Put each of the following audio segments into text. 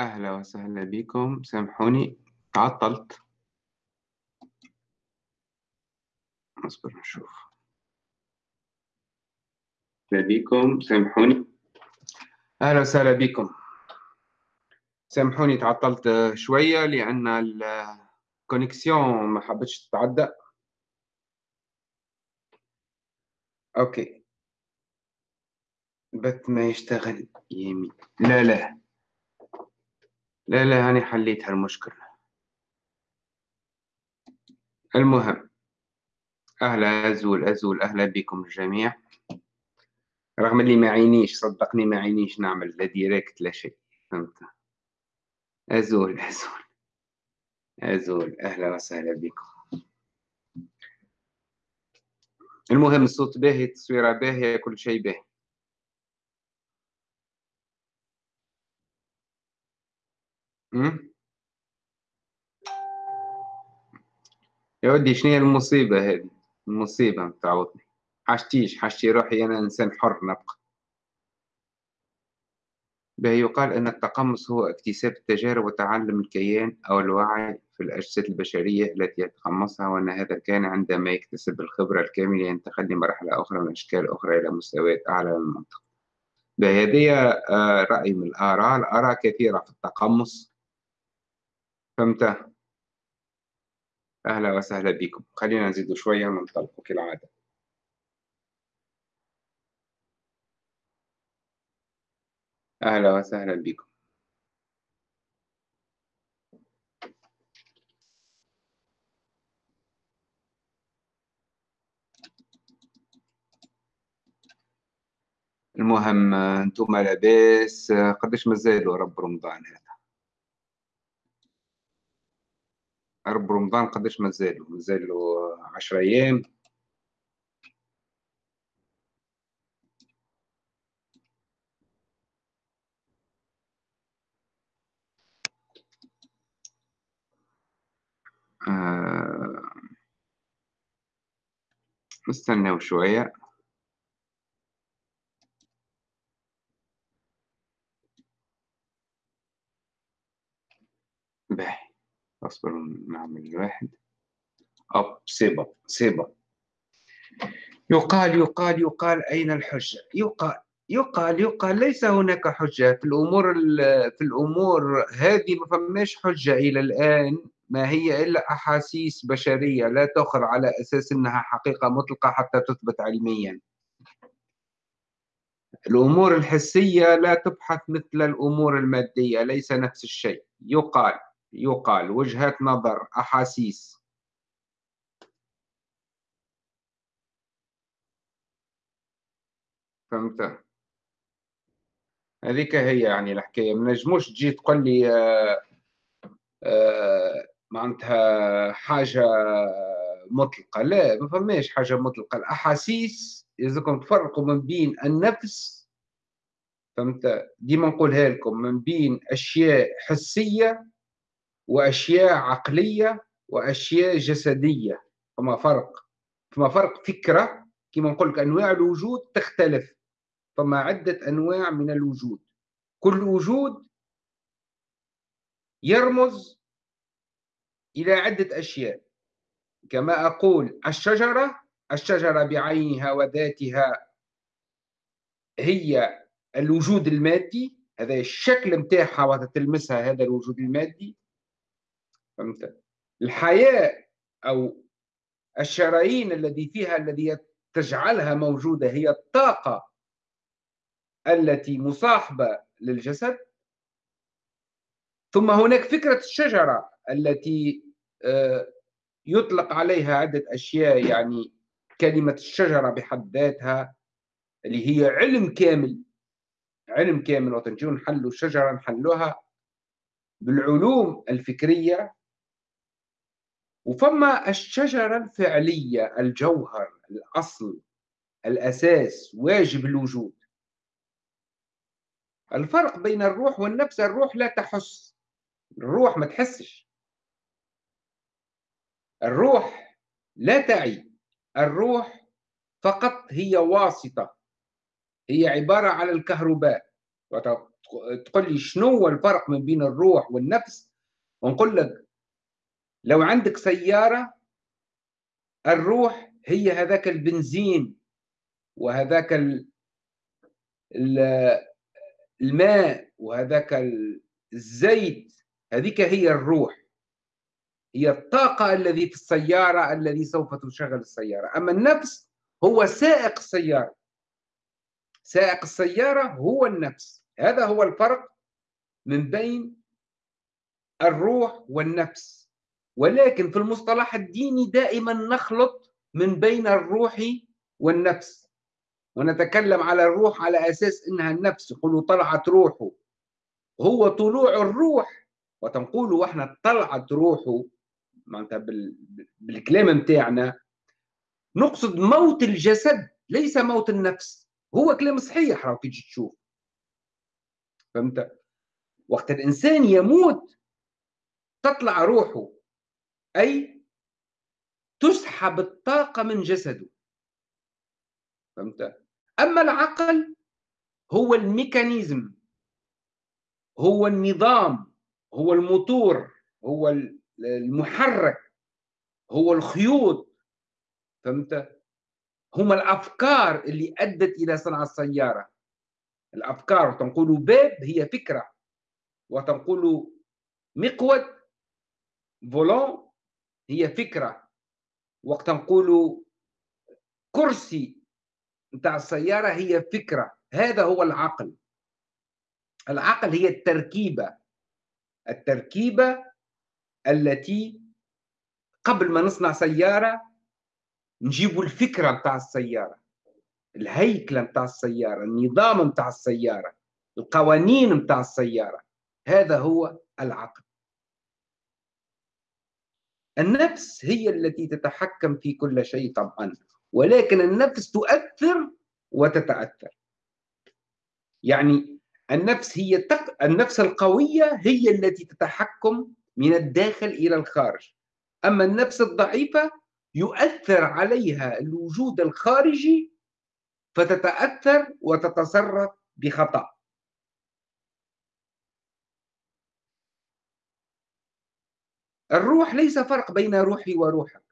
أهلا وسهلا بكم. سامحوني تعطلت. اصبر نشوف. أهلا بكم. سامحوني. أهلا وسهلا بكم. سامحوني تعطلت شوية لأن ال connexion ما حبتش تتعدى. okay. البث ما يشتغل يمين. لا لا. لا لا هاني حليت هالمشكلة. المهم أهلا أزول أزول أهلا بكم الجميع. رغم اللي ما عينيش صدقني ما عينيش نعمل لا ديريكت لا شيء فهمت؟ أزول أزول أزول أهلا وسهلا بكم. المهم الصوت باهي التصويرة باهية كل شيء باهي. يا ودي شنو هي المصيبة هذه؟ المصيبة متعوضني حاجتيش حاجتي روحي أنا إنسان حر نبقى. به يقال أن التقمص هو اكتساب التجارب وتعلم الكيان أو الوعي في الأجساد البشرية التي يتقمصها وأن هذا كان عندما يكتسب الخبرة الكاملة ينتقل لمرحلة أخرى من أشكال أخرى إلى مستويات أعلى من المنطق بهذه آه، رأي من الآراء. الآراء كثيرة في التقمص. فهمت أهلا وسهلا بكم. خلينا نزيد شوية وننطلق كالعادة. أهلا وسهلا بكم. المهم أنتم لاباس قداش مازالوا رب رمضان؟ هذا رب رمضان قداش مازالوا مازالوا 10 أيام. آه، نستناو شوية باهي اصبر نعمل واحد. أب سيبا سيبا يقال يقال يقال أين الحجة؟ يقال يقال يقال ليس هناك حجة. في الأمور في الأمور هذه ما فماش حجة إلى الآن. ما هي إلا أحاسيس بشرية لا تؤخذ على أساس أنها حقيقة مطلقة حتى تثبت علميا. الأمور الحسية لا تبحث مثل الأمور المادية ليس نفس الشيء. يقال يقال وجهات نظر أحاسيس. فهمت؟ هذيك هي يعني الحكاية. ما نجموش تجي تقول لي آه آه معناتها حاجة مطلقة. لا ما فماش حاجة مطلقة. الأحاسيس إذا تفرقوا من بين النفس فهمت؟ ديما نقولها لكم من بين أشياء حسية وأشياء عقلية وأشياء جسدية. فما فرق؟ فما فرق فكرة كما نقول لك أنواع الوجود تختلف فما عدة أنواع من الوجود. كل وجود يرمز إلى عدة أشياء. كما أقول الشجرة الشجرة بعينها وذاتها هي الوجود المادي هذا الشكل متاعها وتتلمسها هذا الوجود المادي. الحياة أو الشرايين الذي فيها الذي تجعلها موجودة هي الطاقة التي مصاحبة للجسد. ثم هناك فكرة الشجرة التي آه، يطلق عليها عدة أشياء يعني كلمة الشجرة بحد ذاتها اللي هي علم كامل. علم كامل وتنجون نحلوا الشجرة نحلوها بالعلوم الفكرية وفما الشجرة الفعلية الجوهر الأصل الأساس واجب الوجود. الفرق بين الروح والنفس الروح لا تحس. الروح ما تحسش. الروح لا تعي. الروح فقط هي واسطة. هي عبارة على الكهرباء. تقول لي شنو الفرق من بين الروح والنفس؟ ونقول لك لو عندك سيارة الروح هي هذاك البنزين وهذاك الماء وهذاك الزيت. هذيك هي الروح. هي الطاقة الذي في السيارة الذي سوف تشغل السيارة. أما النفس هو سائق السيارة. سائق السيارة هو النفس. هذا هو الفرق من بين الروح والنفس. ولكن في المصطلح الديني دائما نخلط من بين الروح والنفس. ونتكلم على الروح على أساس إنها النفس يقولوا طلعت روحه. هو طلوع الروح وتنقولوا وإحنا طلعت روحه. معناتها بالكلام متاعنا. نقصد موت الجسد ليس موت النفس. هو كلام صحيح راهو كي تجي تشوف. فهمت؟ وقت الإنسان يموت تطلع روحه. أي تسحب الطاقة من جسده. فهمت؟ أما العقل هو الميكانيزم هو النظام هو الموتور هو المحرك هو الخيوط. فهمت؟ هما الأفكار اللي أدت إلى صنع السيارة. الأفكار تنقول باب هي فكرة وتنقول مقود فولون هي فكرة. وقت نقول كرسي نتاع السيارة هي فكرة. هذا هو العقل. العقل هي التركيبة. التركيبة التي قبل ما نصنع سيارة نجيبوا الفكرة نتاع السيارة. الهيكله نتاع السيارة. النظام نتاع السيارة. القوانين نتاع السيارة. هذا هو العقل. النفس هي التي تتحكم في كل شيء طبعا ولكن النفس تؤثر وتتأثر. يعني النفس هي تق... النفس القوية هي التي تتحكم من الداخل إلى الخارج. أما النفس الضعيفة يؤثر عليها الوجود الخارجي فتتأثر وتتصرف بخطأ. الروح ليس فرق بين روحي وروحك.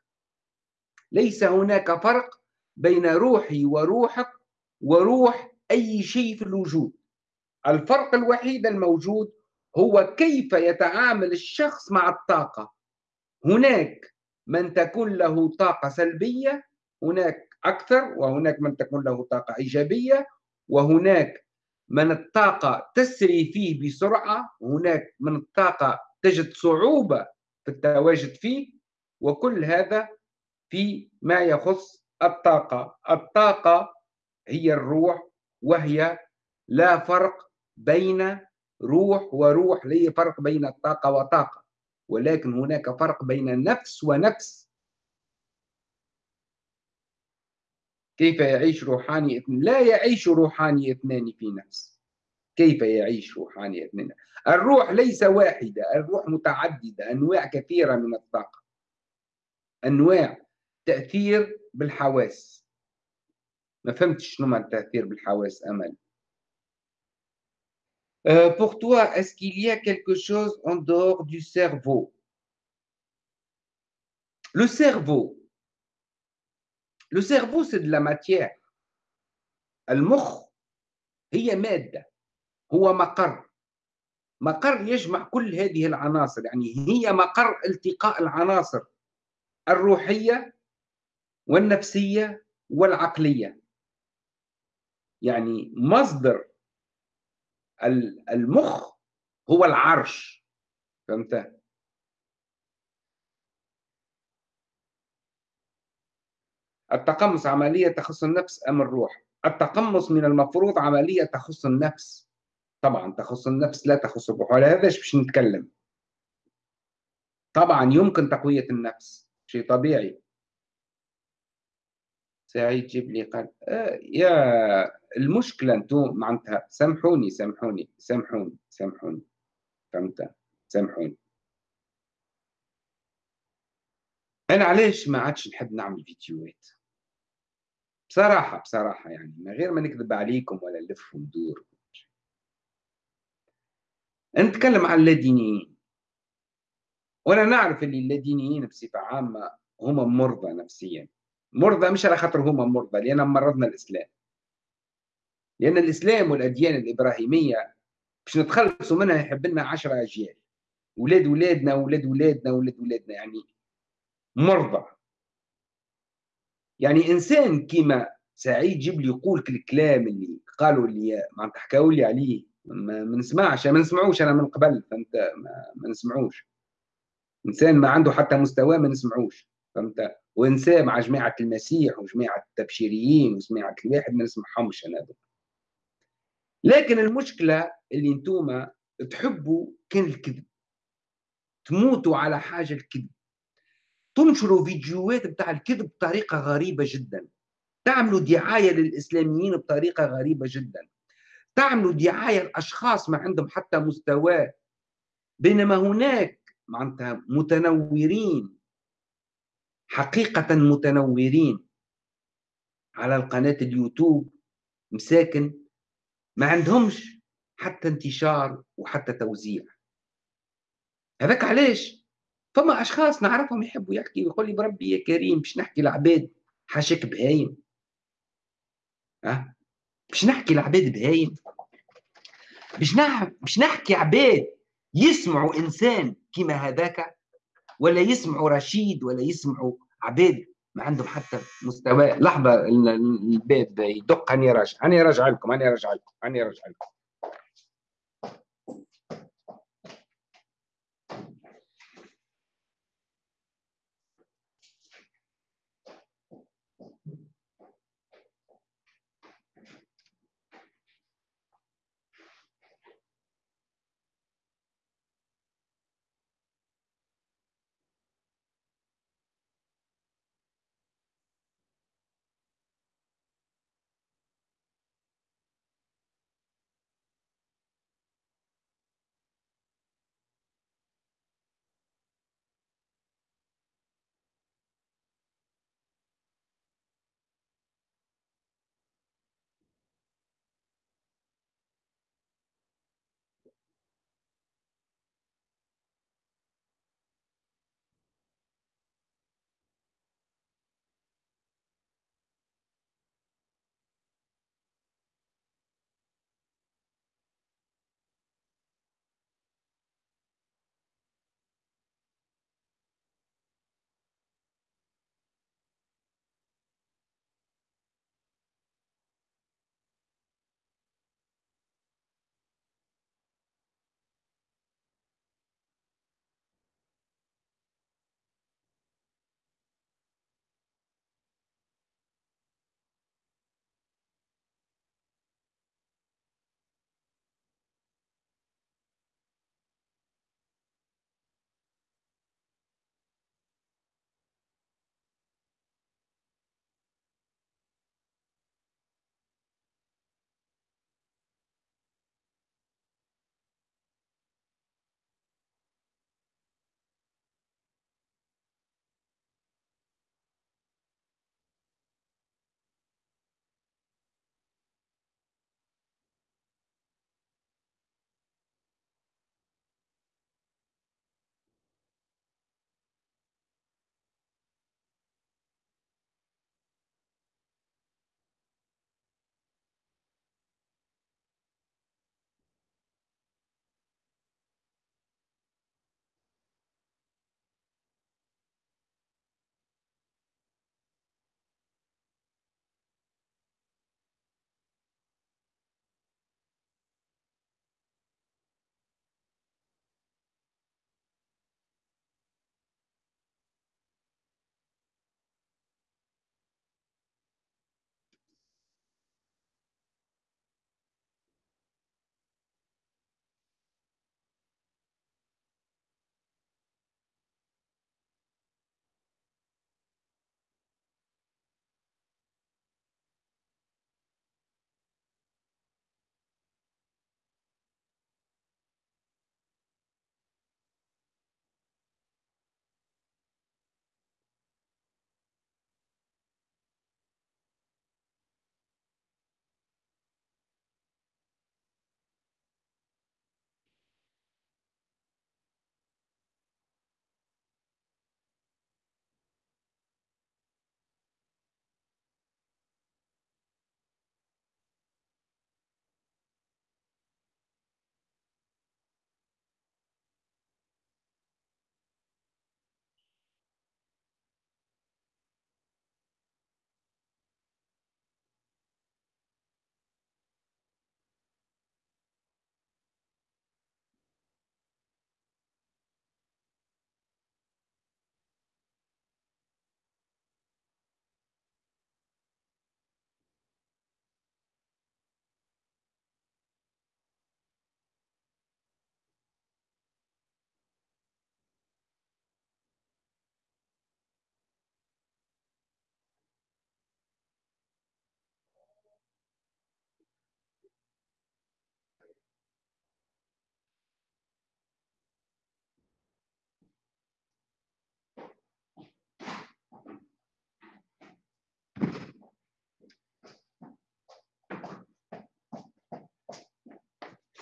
ليس هناك فرق بين روحي وروحك وروح أي شيء في الوجود. الفرق الوحيد الموجود هو كيف يتعامل الشخص مع الطاقة. هناك من تكون له طاقة سلبية هناك أكثر وهناك من تكون له طاقة إيجابية وهناك من الطاقة تسري فيه بسرعة هناك من الطاقة تجد صعوبة في التواجد فيه وكل هذا في ما يخص الطاقة. الطاقة هي الروح وهي لا فرق بين روح وروح. لا فرق بين الطاقة وطاقة؟ ولكن هناك فرق بين نفس ونفس. كيف يعيش روحاني لا يعيش روحاني اثنان في نفس. كيف يعيش روحاني اثنان الروح ليس واحدة الروح متعددة أنواع كثيرة من الطاقة. أنواع تأثير بالحواس. ما فهمتش شنو التأثير بالحواس أمل. Euh, pour toi, est-ce qu'il y a quelque chose en dehors du cerveau? Le cerveau. Le cerveau, c'est de la matière. المخ هي مادة هو مقر. مقر يجمع كل هذه العناصر يعني هي مقر التقاء العناصر الروحية والنفسية والعقلية. يعني مصدر المخ هو العرش. فهمت؟ التقمص عملية تخص النفس أم الروح؟ التقمص من المفروض عملية تخص النفس. طبعا تخص النفس لا تخص الروح هذا باش نتكلم. طبعا يمكن تقوية النفس شيء طبيعي. سعيد جيب لي قال آه يا المشكلة أنتم معناتها سامحوني سامحوني سامحوني سامحوني. فهمت؟ سامحوني. أنا علاش ما عادش نحب نعمل فيديوهات؟ بصراحة بصراحة يعني من غير ما نكذب عليكم ولا نلف وندور نتكلم عن اللادينيين. وأنا نعرف اللي اللادينيين بصفة عامة هما مرضى نفسيا. مرضى مش على خاطر هما مرضى لأن مرضنا الإسلام. لأن الإسلام والأديان الإبراهيمية باش نتخلصوا منها يحب لنا 10 أجيال. ولاد ولادنا ولاد ولادنا ولاد ولادنا يعني مرضى. يعني إنسان كيما سعيد جبلي يقول الكلام اللي قالوا اللي معناتها حكاوا لي عليه. ما, نسمعش ما نسمعوش أنا من قبل فهمت؟ ما, نسمعوش. إنسان ما عنده حتى مستوى ما نسمعوش فهمت؟ وإنسان مع جماعة المسيح وجماعة التبشيريين وجماعة الواحد ما نسمعهمش أنا دول. لكن المشكلة اللي أنتم تحبوا كان الكذب. تموتوا على حاجة الكذب. تنشروا فيديوهات بتاع الكذب بطريقة غريبة جدا. تعملوا دعاية للإسلاميين بطريقة غريبة جدا. تعملوا دعاية لاشخاص ما عندهم حتى مستوى. بينما هناك معناتها متنورين حقيقة متنورين. على القناة اليوتيوب مساكن ما عندهمش حتى انتشار وحتى توزيع. هذاك علاش؟ فما أشخاص نعرفهم يحبوا يحكي ويقول لي بربي يا كريم باش نحكي العباد حاشاك بهايم. أه؟ باش نحكي العباد بهايم باش نح... باش نحكي عباد يسمعوا إنسان كيما هذاك ولا يسمعوا رشيد ولا يسمعوا عباد ما عندهم حتى مستوى. لحظة الباب يدق. هاني راجع. هاني راجع لكم هاني راجع لكم هاني راجع لكم.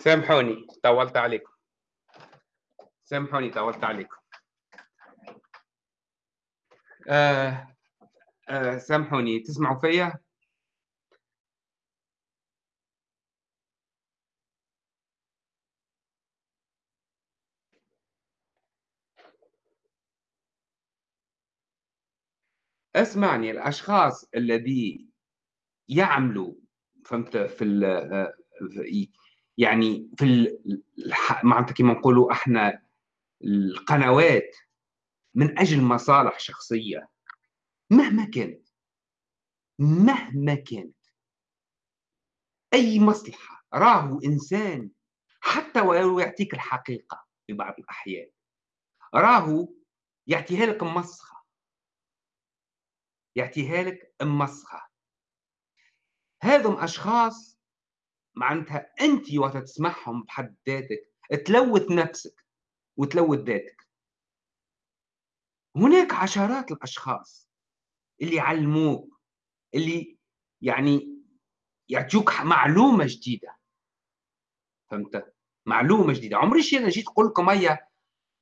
سامحوني طولت عليكم. سامحوني طولت عليكم. آه آه سامحوني تسمعوا فيا؟ اسمعني الأشخاص الذي يعملوا فهمت؟ في آه، يعني في معناتها كما نقولوا إحنا القنوات من أجل مصالح شخصية. مهما كانت مهما كانت. أي مصلحة راهو إنسان حتى ولو يعطيك الحقيقة في بعض الأحيان راهو يعطيها لك مسخة. يعطيها لك مسخة. هذم أشخاص معناتها انت وقت تسمعهم بحد ذاتك. تلوث نفسك وتلوث ذاتك. هناك عشرات الأشخاص اللي يعلموك اللي يعني يعطوك معلومة جديدة. فهمت؟ معلومة جديدة. عمري شي أنا جيت نقول لكم هيا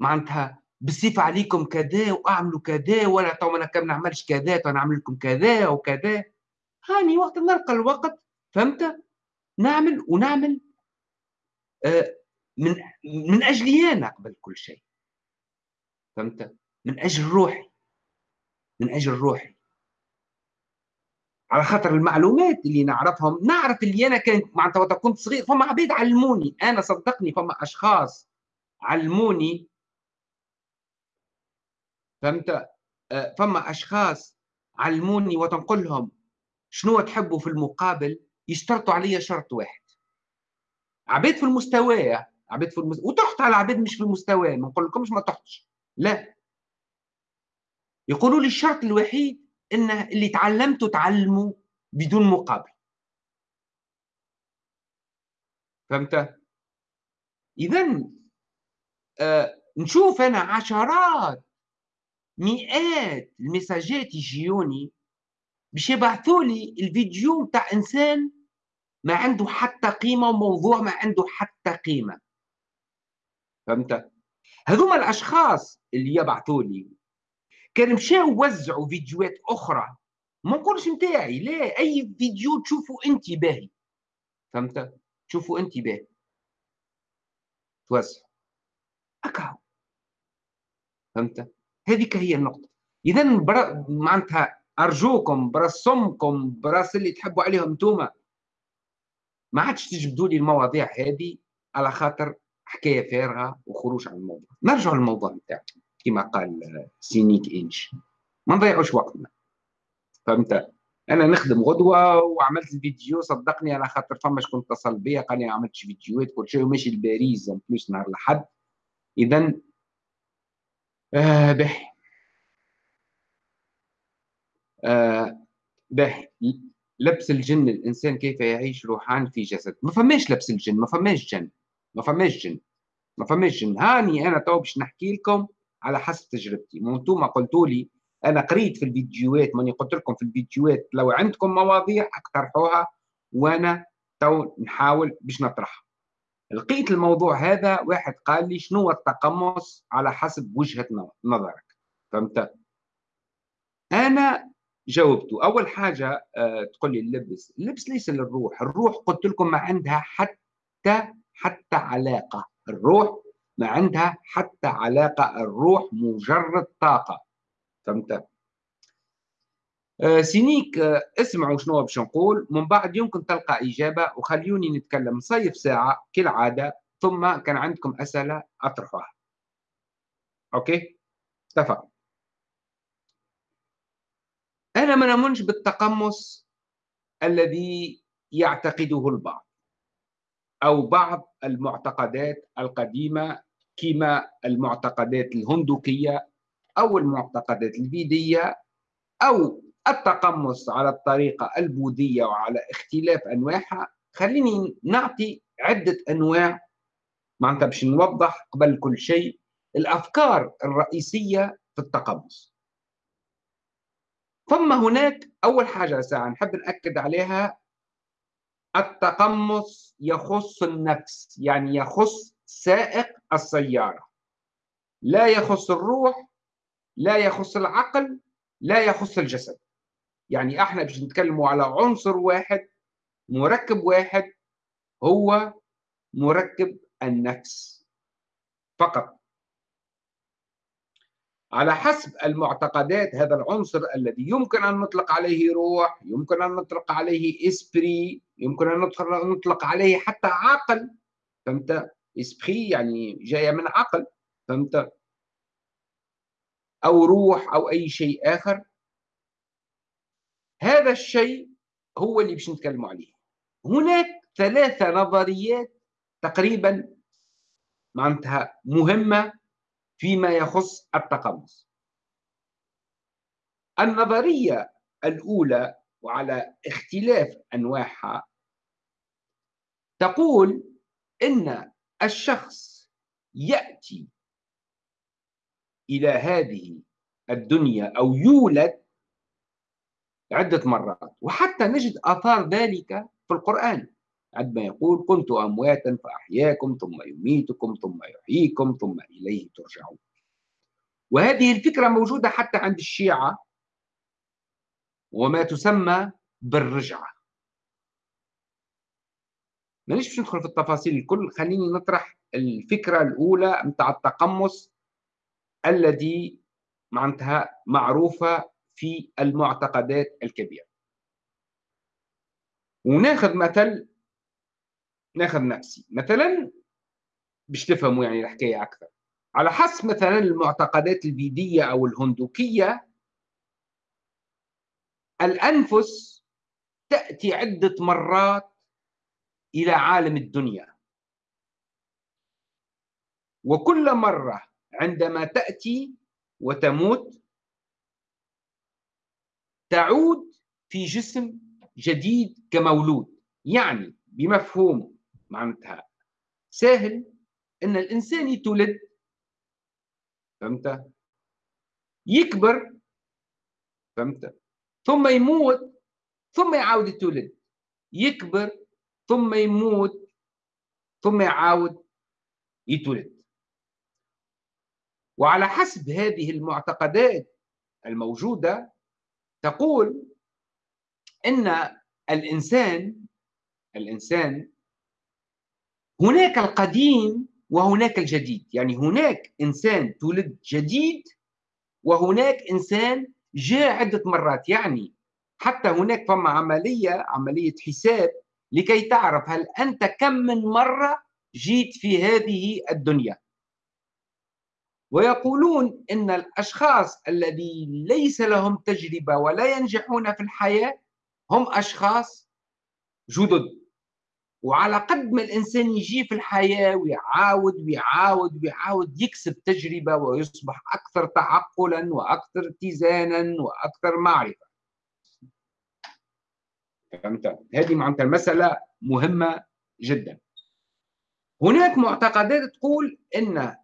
معناتها بالصفة عليكم كذا وأعملوا كذا ولا تو أنا كم نعملش كذا تو نعمل لكم كذا وكذا. هاني وقت نلقى الوقت فهمت؟ نعمل ونعمل آه من من اجلي أنا قبل كل شيء. فهمت؟ من أجل روحي. من أجل روحي. على خاطر المعلومات اللي نعرفهم نعرف اللي أنا كنت معناتها وقت كنت صغير فما عبيد علموني. أنا صدقني فما أشخاص علموني. فهمت؟ آه، فما أشخاص علموني وتنقل لهم شنو تحبوا في المقابل؟ يشترطوا علي شرط واحد. عبيد في المستوى عبيد في المستوى وتحت على عبيد مش في المستوى ما نقول لكمش ما تحتش. لا. يقولوا لي الشرط الوحيد انه اللي تعلمته تعلموا بدون مقابل. فهمت؟ اذا آه نشوف أنا عشرات مئات المساجات يجيوني باش يبعثوا لي الفيديو بتاع إنسان ما عنده حتى قيمة وموضوع ما عنده حتى قيمة. فهمت؟ هذوما الأشخاص اللي يبعثوا لي كان مشاو وزعوا فيديوهات أخرى ما نقولش نتاعي لا أي فيديو تشوفوا انت باهي فهمت؟ تشوفوا انت باهي توزع. هكا فهمت؟ هذيك هي النقطة. اذا معناتها أرجوكم برسمكم براس اللي تحبوا عليهم انتوما ما عادش تجبدوا لي المواضيع هذه على خاطر حكاية فارغة وخروج عن الموضوع. نرجع للموضوع نتاعنا كما قال سينيك إنش. ما نضيعوش وقتنا. فهمت؟ أنا نخدم غدوة وعملت الفيديو صدقني على خاطر فما شكون اتصل بيا قال لي عملت فيديوهات كل شيء وماشي لباريس بلوس نهار الأحد. اذا آه آه باهي لبس الجن الإنسان كيف يعيش روحان في جسد. ما فماش لبس الجن ما فماش جن ما فماش جن ما فماش جن. هاني أنا تو باش نحكي لكم على حسب تجربتي. أنتم قلتوا لي أنا قريت في الفيديوهات ماني قلت لكم في الفيديوهات لو عندكم مواضيع اقترحوها وأنا تو نحاول باش نطرحها. لقيت الموضوع هذا واحد قال لي شنو التقمص على حسب وجهة نظرك. فهمت؟ أنا جاوبته أول حاجة آه، تقول لي اللبس. اللبس ليس للروح. الروح قلت لكم ما عندها حتى حتى علاقة. الروح ما عندها حتى علاقة. الروح مجرد طاقة. فهمت؟ آه سينيك آه اسمعوا شنو باش نقول. من بعد يمكن تلقى إجابة وخليوني نتكلم. صيف ساعة كالعادة ثم كان عندكم أسئلة أطرحوها. OK؟ اتفقنا. أنا ما نؤمنش بالتقمص الذي يعتقده البعض أو بعض المعتقدات القديمة كما المعتقدات الهندوكية أو المعتقدات الفيدية أو التقمص على الطريقة البوذية وعلى اختلاف أنواعها. خليني نعطي عدة أنواع معناتها باش نوضح قبل كل شيء الأفكار الرئيسية في التقمص. ثم هناك أول حاجة ساعة نحب نأكد عليها التقمص يخص النفس يعني يخص سائق السيارة. لا يخص الروح لا يخص العقل لا يخص الجسد. يعني إحنا باش نتكلموا على عنصر واحد مركب واحد هو مركب النفس. فقط. على حسب المعتقدات هذا العنصر الذي يمكن أن نطلق عليه روح يمكن أن نطلق عليه إسبري يمكن أن نطلق عليه حتى عقل. فهمت؟ إسبري يعني جاية من عقل. فهمت؟ أو روح أو أي شيء آخر. هذا الشيء هو اللي باش نتكلم عليه. هناك ثلاثة نظريات تقريبا معناتها مهمة فيما يخص التقمص. النظرية الأولى وعلى اختلاف أنواعها تقول إن الشخص يأتي إلى هذه الدنيا أو يولد عدة مرات وحتى نجد آثار ذلك في القرآن. عندما يقول كنت أمواتا فأحياكم ثم يميتكم ثم يحييكم ثم إليه ترجعون. وهذه الفكرة موجودة حتى عند الشيعة وما تسمى بالرجعة. مانيش باش ندخل في التفاصيل الكل خليني نطرح الفكرة الأولى متاع التقمص الذي معناتها معروفة في المعتقدات الكبيرة. وناخذ مثل ناخذ نفسي. مثلا باش تفهموا يعني الحكاية أكثر. على حسب مثلا المعتقدات البيديه أو الهندوكية الأنفس تأتي عدة مرات إلى عالم الدنيا. وكل مرة عندما تأتي وتموت تعود في جسم جديد كمولود. يعني بمفهوم معناتها سهل إن الإنسان يتولد فهمت؟ يكبر فهمت؟ ثم يموت ثم يعاود يتولد. يكبر ثم يموت ثم يعاود يتولد. وعلى حسب هذه المعتقدات الموجودة تقول إن الإنسان الإنسان هناك القديم وهناك الجديد. يعني هناك إنسان تولد جديد وهناك إنسان جاء عدة مرات. يعني حتى هناك فما عملية عملية حساب لكي تعرف هل أنت كم من مرة جيت في هذه الدنيا. ويقولون إن الأشخاص الذي ليس لهم تجربة ولا ينجحون في الحياة هم أشخاص جدد. وعلى قد ما الإنسان يجي في الحياة ويعاود ويعاود ويعاود يكسب تجربة ويصبح أكثر تعقلا وأكثر اتزانا وأكثر معرفة. فهمت؟ هذه معناتها المسألة مهمة جدا. هناك معتقدات تقول إن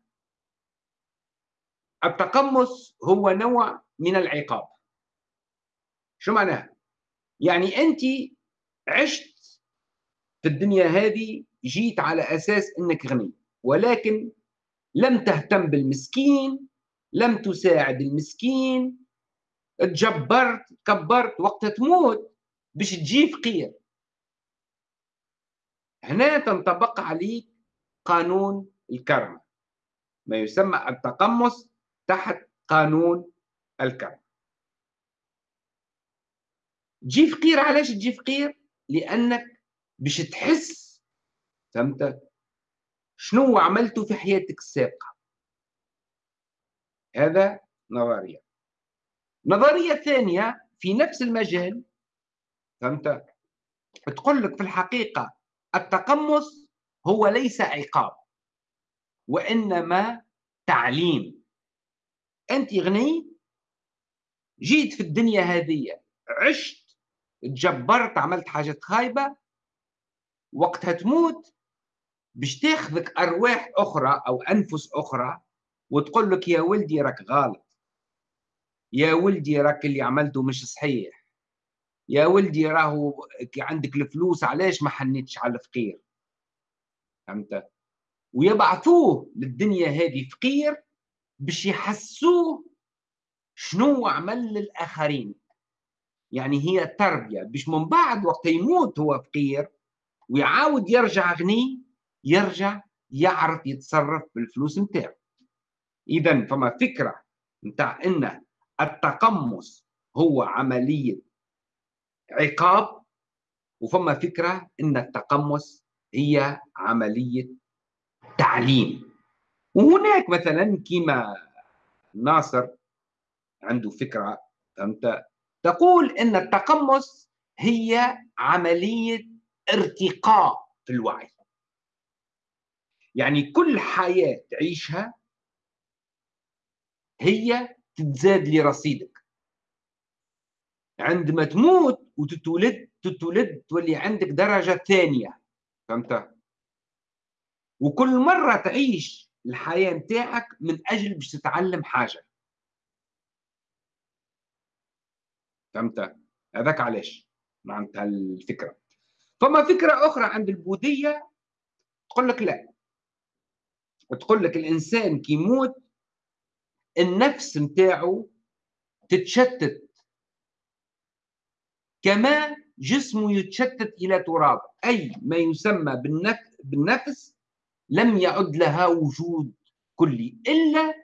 التقمص هو نوع من العقاب. شو معناها؟ يعني أنت عشت في الدنيا هذه جيت على أساس أنك غني ولكن لم تهتم بالمسكين لم تساعد المسكين تجبرت كبرت وقت تموت باش تجي فقير. هنا تنطبق عليك قانون الكرم. ما يسمى التقمص تحت قانون الكرم. تجي فقير علاش تجي فقير؟ لأنك باش تحس. فهمت شنو عملته في حياتك السابقة؟ هذا نظرية. نظرية ثانية في نفس المجال. فهمت تقول لك في الحقيقة التقمص هو ليس عقاب وإنما تعليم. أنت غني جيت في الدنيا هذه عشت تجبرت عملت حاجات خايبة وقتها تموت باش تاخذك أرواح أخرى أو أنفس أخرى وتقول لك يا ولدي راك غلط. يا ولدي راك اللي عملته مش صحيح. يا ولدي راهو عندك الفلوس علاش ما حنيتش على الفقير؟ فهمت؟ ويبعثوه للدنيا هذه فقير باش يحسوه شنو عمل للآخرين. يعني هي تربية باش من بعد وقت يموت هو فقير ويعاود يرجع غني يرجع يعرف يتصرف بالفلوس نتاعو. اذا فما فكرة نتاع إن التقمص هو عملية عقاب وفما فكرة إن التقمص هي عملية تعليم. وهناك مثلا كما ناصر عنده فكرة فهمت تقول إن التقمص هي عملية ارتقاء في الوعي. يعني كل حياة تعيشها هي تتزاد لرصيدك. عندما تموت وتتولد تتولد تولي عندك درجة ثانية فهمت؟ وكل مرة تعيش الحياة نتاعك من أجل باش تتعلم حاجة. فهمت؟ هذاك علاش؟ معناتها الفكرة. فما فكرة أخرى عند البوذية تقول لك لا. تقول لك الإنسان كي يموت النفس نتاعو تتشتت. كما جسمه يتشتت إلى تراب. أي ما يسمى بالنفس لم يعد لها وجود كلي إلا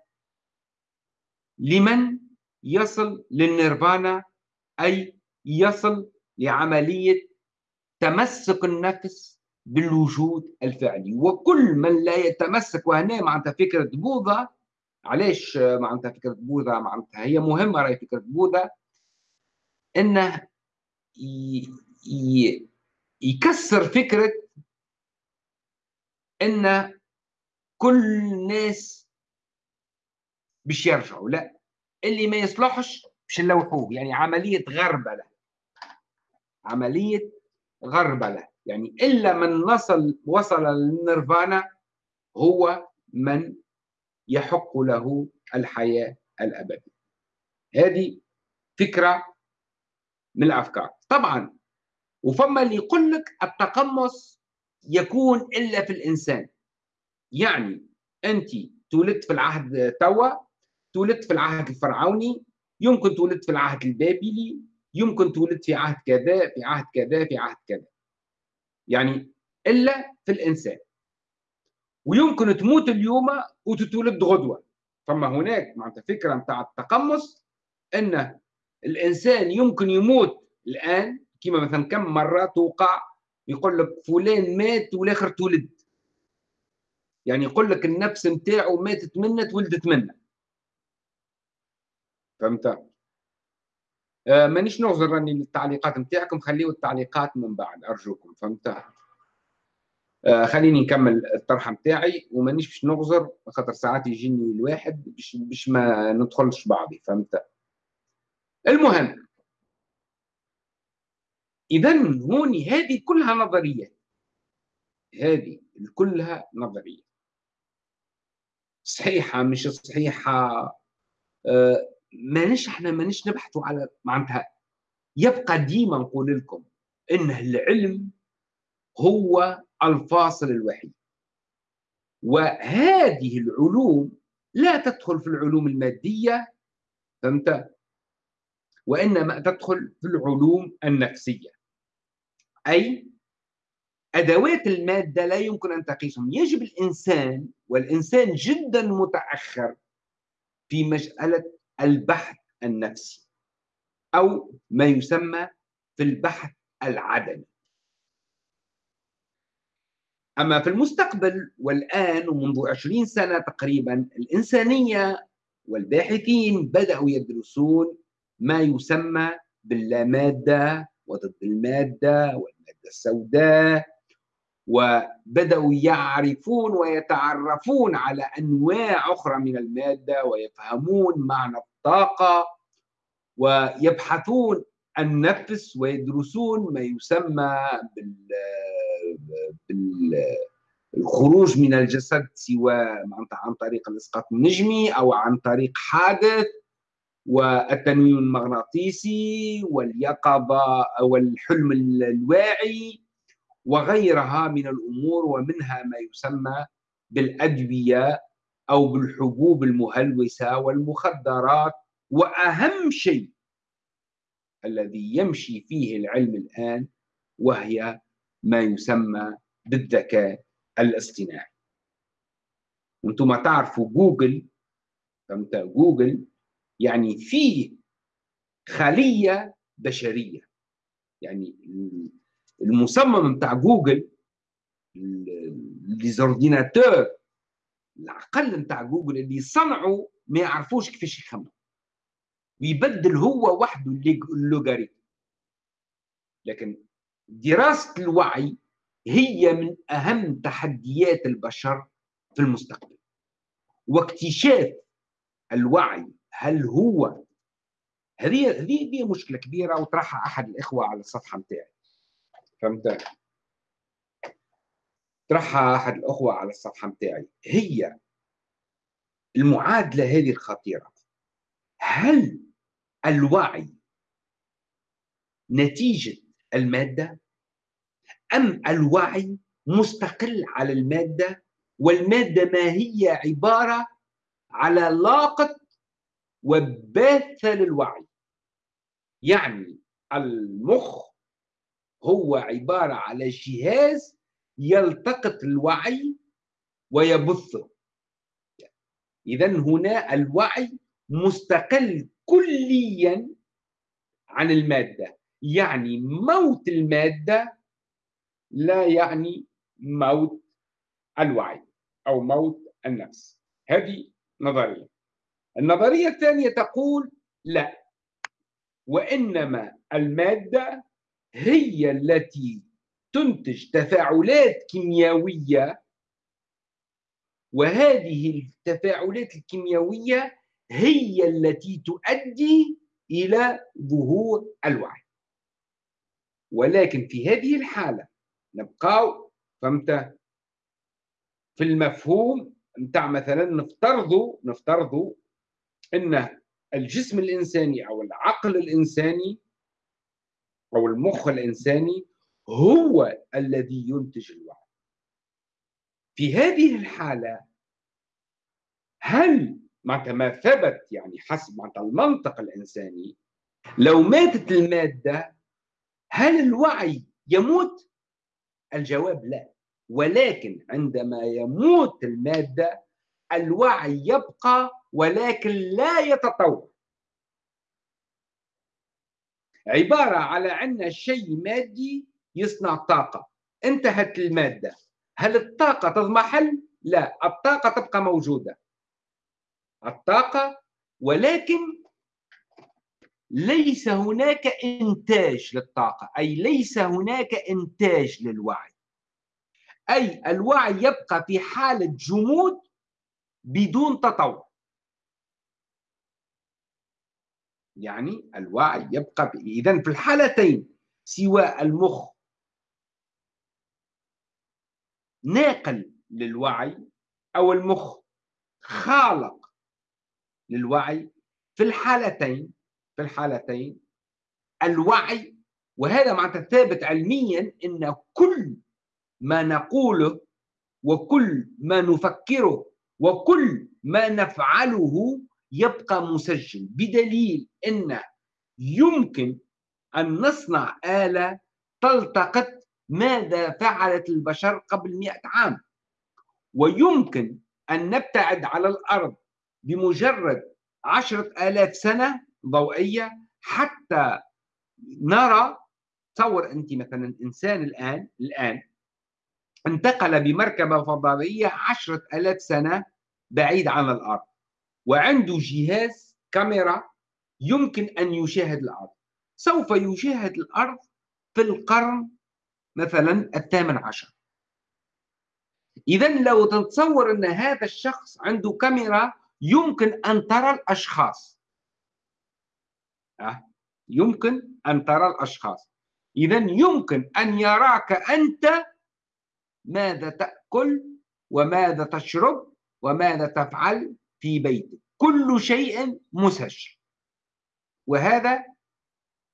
لمن يصل للنيرفانا أي يصل لعملية تمسك النفس بالوجود الفعلي. وكل من لا يتمسك وهنا معناتها فكرة بوذا. علاش معناتها فكرة بوذا؟ معناتها هي مهمة راهي فكرة بوذا. إنه يكسر فكرة إن كل الناس باش يرجعوا. لا اللي ما يصلحش باش نلوحوه. يعني عملية غربلة. عملية غربلة. يعني إلا من وصل وصل للنيرفانا هو من يحق له الحياة الأبدية. هذه فكرة من الأفكار. طبعا وفما اللي يقول لك التقمص يكون إلا في الإنسان. يعني أنت تولدت في العهد توا تولدت في العهد الفرعوني يمكن تولدت في العهد البابلي يمكن تولدت في عهد كذا في عهد كذا في عهد كذا. يعني إلا في الإنسان. ويمكن تموت اليوم وتتولد غدوة. فما هناك معناتها فكرة نتاع التقمص أن الإنسان يمكن يموت الآن كما مثلا كم مرة توقع يقول لك فلان مات والآخر تولد. يعني يقول لك النفس نتاعو ماتت منه تولدت منه فهمت؟ مانيش نغزر راني التعليقات نتاعكم خليوا التعليقات من بعد أرجوكم فهمت؟ آه خليني نكمل الطرحه نتاعي ومانيش باش نغزر خاطر ساعات يجيني الواحد باش باش ما ندخلش بعضي فهمت؟ المهم اذا هوني هذه كلها نظريات. هذه كلها نظريات. صحيحة مش صحيحة؟ آه مانيش إحنا مانيش نبحثوا على معناتها. يبقى ديما نقول لكم إن العلم هو الفاصل الوحيد. وهذه العلوم لا تدخل في العلوم المادية فهمت؟ وإنما تدخل في العلوم النفسية. أي أدوات المادة لا يمكن أن تقيسهم. يجب الإنسان والإنسان جدا متأخر في مسألة البحث النفسي أو ما يسمى في البحث العدمي أما في المستقبل والآن ومنذ عشرين سنة تقريبا الإنسانية والباحثين بدأوا يدرسون ما يسمى باللامادة وضد المادة والمادة السوداء وبدأوا يعرفون ويتعرفون على أنواع أخرى من المادة ويفهمون معنى الطاقة ويبحثون النفس ويدرسون ما يسمى بال بالخروج من الجسد سواء عن طريق الإسقاط النجمي أو عن طريق حادث والتنويم المغناطيسي واليقظة والحلم الواعي وغيرها من الأمور ومنها ما يسمى بالأدوية أو بالحبوب المهلوسة والمخدرات وأهم شيء الذي يمشي فيه العلم الآن وهي ما يسمى بالذكاء الاصطناعي. وأنتم تعرفوا جوجل؟ فهمت؟ جوجل يعني فيه خلية بشرية. يعني المصمم بتاع جوجل les ordinateurs العقل بتاع جوجل اللي صنعوا ما يعرفوش كيفاش يخمم ويبدل هو وحده اللوغاريتم. لكن دراسة الوعي هي من أهم تحديات البشر في المستقبل. واكتشاف الوعي هل هو؟ هذه هذه مشكلة كبيرة وطرحها أحد الإخوة على الصفحة نتاعي فهمت؟ طرحها أحد الأخوة على الصفحة نتاعي هي المعادلة هذه الخطيرة. هل الوعي نتيجة المادة؟ أم الوعي مستقل على المادة؟ والمادة ما هي عبارة على لاقط وباثة للوعي. يعني المخ هو عبارة على جهاز يلتقط الوعي ويبثه. إذا هنا الوعي مستقل كليا عن المادة. يعني موت المادة لا يعني موت الوعي أو موت النفس. هذه نظرية. النظرية الثانية تقول لا وإنما المادة هي التي تنتج تفاعلات كيميائية وهذه التفاعلات الكيميائية هي التي تؤدي إلى ظهور الوعي. ولكن في هذه الحالة نبقى فهمت؟ في المفهوم نتاع مثلا نفترضوا نفترضوا إن الجسم الإنساني أو العقل الإنساني أو المخ الإنساني هو الذي ينتج الوعي. في هذه الحالة هل معناتها ما ثبت يعني حسب معناتها المنطق الإنساني لو ماتت المادة هل الوعي يموت؟ الجواب لا. ولكن عندما يموت المادة الوعي يبقى ولكن لا يتطور. عبارة على أن شيء مادي يصنع طاقة. انتهت المادة. هل الطاقة تضمحل؟ لا الطاقة تبقى موجودة. الطاقة ولكن ليس هناك إنتاج للطاقة أي ليس هناك إنتاج للوعي. أي الوعي يبقى في حالة جمود بدون تطور. يعني الوعي يبقى إذا في الحالتين سواء المخ ناقل للوعي أو المخ خالق للوعي في الحالتين في الحالتين الوعي وهذا معناتها ثابت علميا إن كل ما نقوله وكل ما نفكره وكل ما نفعله يبقى مسجل بدليل إن يمكن أن نصنع آلة تلتقط ماذا فعلت البشر قبل مئة عام. ويمكن أن نبتعد على الأرض بمجرد عشرة آلاف سنة ضوئية حتى نرى تصور أنت مثلا إنسان الآن الآن انتقل بمركبة فضائية عشرة آلاف سنة بعيد عن الأرض. وعنده جهاز كاميرا يمكن أن يشاهد الأرض. سوف يشاهد الأرض في القرن مثلا الثامن عشر. إذا لو تتصور أن هذا الشخص عنده كاميرا يمكن أن ترى الأشخاص. أه؟ يمكن أن ترى الأشخاص. إذا يمكن أن يراك أنت ماذا تأكل وماذا تشرب وماذا تفعل في بيتك كل شيء مسجل وهذا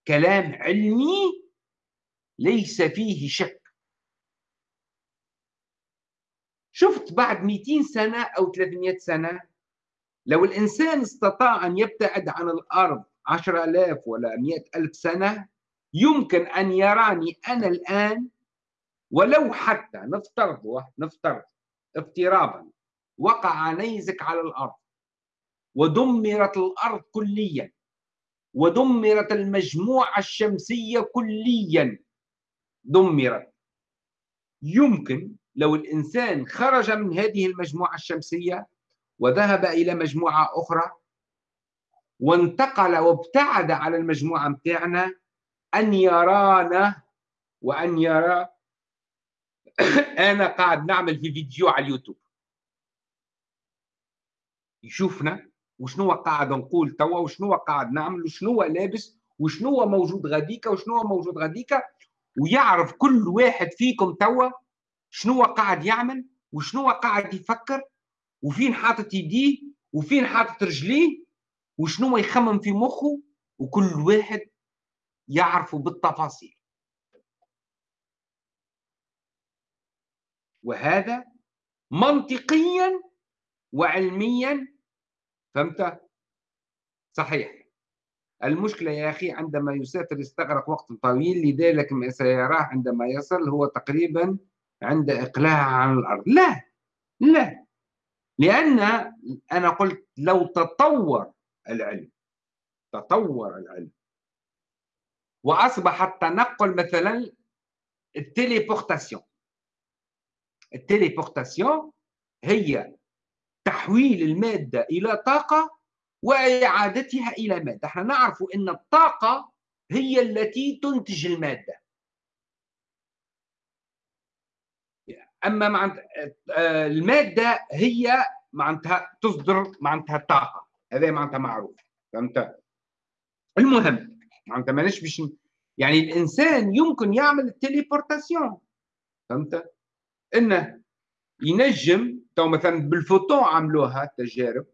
كلام علمي ليس فيه شك. شفت بعد 200 سنة أو 300 سنة لو الإنسان استطاع أن يبتعد عن الأرض 10000 ولا 100000 سنة يمكن أن يراني أنا الآن ولو حتى نفترض نفترض افتراضا وقع نيزك على الأرض. ودمرت الأرض كليا ودمرت المجموعة الشمسية كليا. دمرت. يمكن لو الإنسان خرج من هذه المجموعة الشمسية وذهب إلى مجموعة أخرى وانتقل وابتعد على المجموعة متاعنا أن يرانا وأن يرى. أنا قاعد نعمل في فيديو على اليوتيوب. يشوفنا. وشنو قاعد نقول توا وشنو قاعد نعمل وشنو لابس وشنو موجود غاديكا وشنو موجود غاديكا ويعرف كل واحد فيكم توا شنو قاعد يعمل وشنو قاعد يفكر وفين حاطط يديه وفين حاطط رجليه وشنو يخمم في مخه وكل واحد يعرف بالتفاصيل. وهذا منطقيا وعلميا فهمت؟ صحيح. المشكلة يا أخي عندما يسافر يستغرق وقت طويل لذلك ما سيراه عندما يصل هو تقريبا عند إقلاع عن الأرض. لا لا. لأن أنا قلت لو تطور العلم تطور العلم وأصبح التنقل مثلا ال téléportation. ال téléportation هي تحويل المادة إلى طاقة وإعادتها إلى مادة. إحنا نعرف أن الطاقة هي التي تنتج المادة. أما معناتها المادة هي معناتها تصدر معناتها الطاقة. هذا معناتها معروف. فهمت؟ المهم معناتها ماناش باش يعني الإنسان يمكن يعمل ال téléportation. فهمت؟ إنه ينجم تو مثلا بالفوتون عملوها التجارب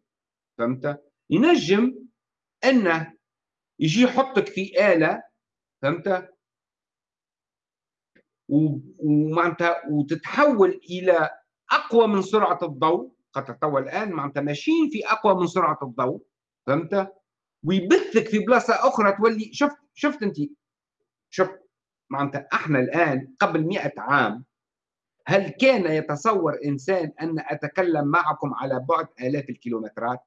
فهمت؟ ينجم إنه يجي يحطك في آلة فهمت؟ ومعناتها وتتحول إلى أقوى من سرعة الضوء خاطر توا الآن معناتها ماشيين في أقوى من سرعة الضوء فهمت؟ ويبثك في بلاصة أخرى تولي شفت شفت أنت؟ شفت معناتها إحنا الآن قبل مئة عام هل كان يتصور إنسان أن أتكلم معكم على بعد آلاف الكيلومترات؟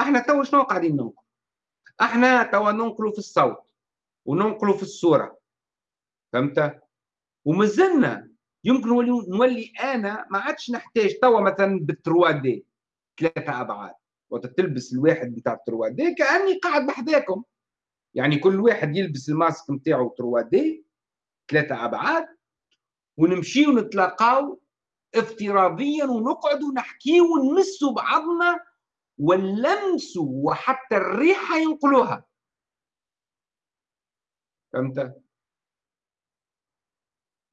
إحنا تو شنو قاعدين ننقل؟ إحنا تو ننقلوا في الصوت وننقلوا في الصورة فهمت؟ ومازلنا يمكن نولي أنا ما عادش نحتاج توا مثلا بال trois D ثلاثة أبعاد. وقت تلبس الواحد بتاع التروا دي كأني قاعد بحذاكم. يعني كل واحد يلبس الماسك نتاعو تروا دي ثلاثة أبعاد ونمشي ونتلاقاو افتراضيا ونقعد ونحكي ونمسوا بعضنا واللمس وحتى الريحة ينقلوها فهمت؟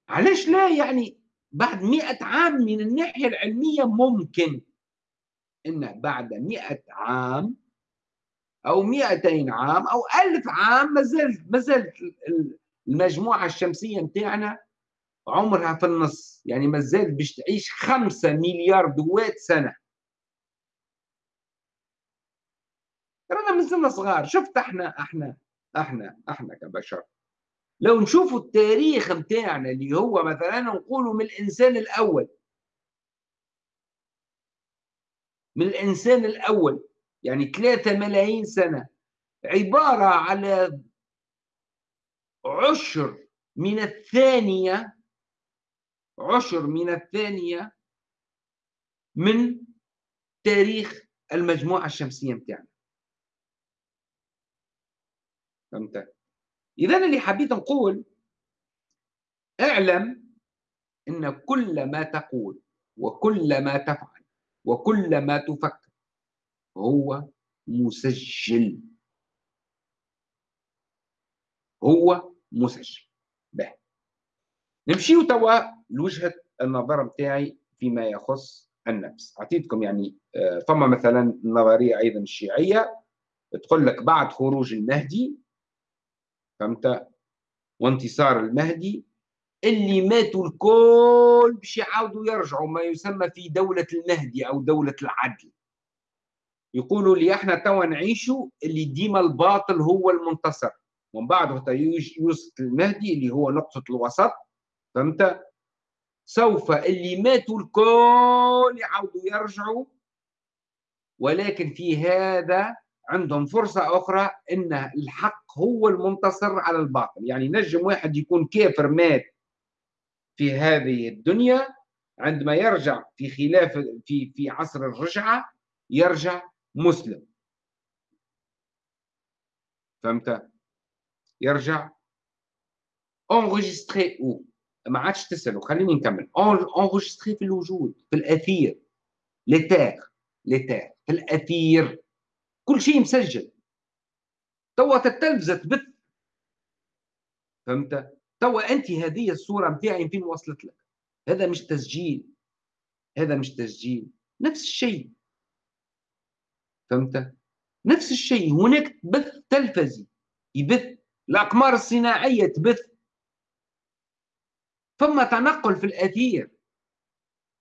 علاش لا يعني بعد مئة عام من الناحية العلمية ممكن إنه بعد مئة عام أو مئتين عام أو ألف عام ما زالت ما المجموعة الشمسية نتاعنا عمرها في النص. يعني ما زالت باش تعيش خمسة مليار دوات سنة. رانا مازلنا صغار. شفت إحنا إحنا إحنا إحنا كبشر. لو نشوفوا التاريخ متاعنا اللي هو مثلا نقولوا من الإنسان الأول. من الإنسان الأول. يعني ثلاثة ملايين سنة. عبارة على عشر من الثانية عشر من الثانية من تاريخ المجموعة الشمسية متاعنا فهمت؟ إذا اللي حبيت نقول اعلم أن كل ما تقول وكل ما تفعل وكل ما تفكر هو مسجل. هو مسجل. به. نمشيو توا لوجهة النظر نتاعي فيما يخص النفس. أعطيتكم يعني آه، فما مثلا نظرية أيضا الشيعية تقول لك بعد خروج المهدي فهمت؟ وانتصار المهدي اللي ماتوا الكل باش يعاودوا يرجعوا ما يسمى في دولة المهدي أو دولة العدل. يقولوا لي إحنا توا نعيشوا اللي ديما الباطل هو المنتصر. ومن بعد يوسف المهدي اللي هو نقطة الوسط فهمت؟ سوف اللي ماتوا الكل يعاودوا يرجعوا. ولكن في هذا عندهم فرصة أخرى أن الحق هو المنتصر على الباطل. يعني نجم واحد يكون كافر مات في هذه الدنيا عندما يرجع في خلاف في في عصر الرجعة يرجع مسلم. فهمت؟ يرجع. انغيستري أو ما عادش تسالوا خليني نكمل. انغيستري في الوجود في الأثير. لتاغ لتاغ في الأثير. كل شيء مسجل. توا التلفزه تبث فهمت؟ توا أنت هذه الصورة نتاعي فين وصلت لك؟ هذا مش تسجيل. هذا مش تسجيل. نفس الشيء. فهمت؟ نفس الشيء. هناك بث تلفزي. يبث. الأقمار الصناعية تبث. ثم تنقل في الأثير.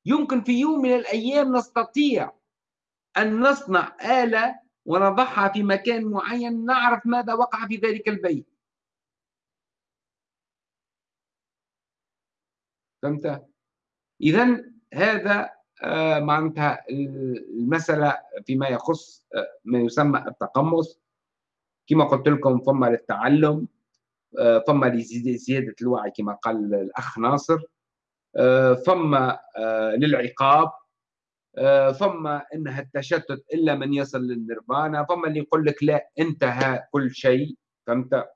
يمكن في يوم من الأيام نستطيع أن نصنع آلة ونضعها في مكان معين نعرف ماذا وقع في ذلك البيت. فهمت؟ اذا هذا آه، معناتها المسألة فيما يخص آه، ما يسمى التقمص. كما قلت لكم فما للتعلم. فما لزياده الوعي كما قال الأخ ناصر. فما للعقاب. فما إنها التشتت إلا من يصل للنيرفانا. فما اللي يقول لك لا انتهى كل شيء. فهمت؟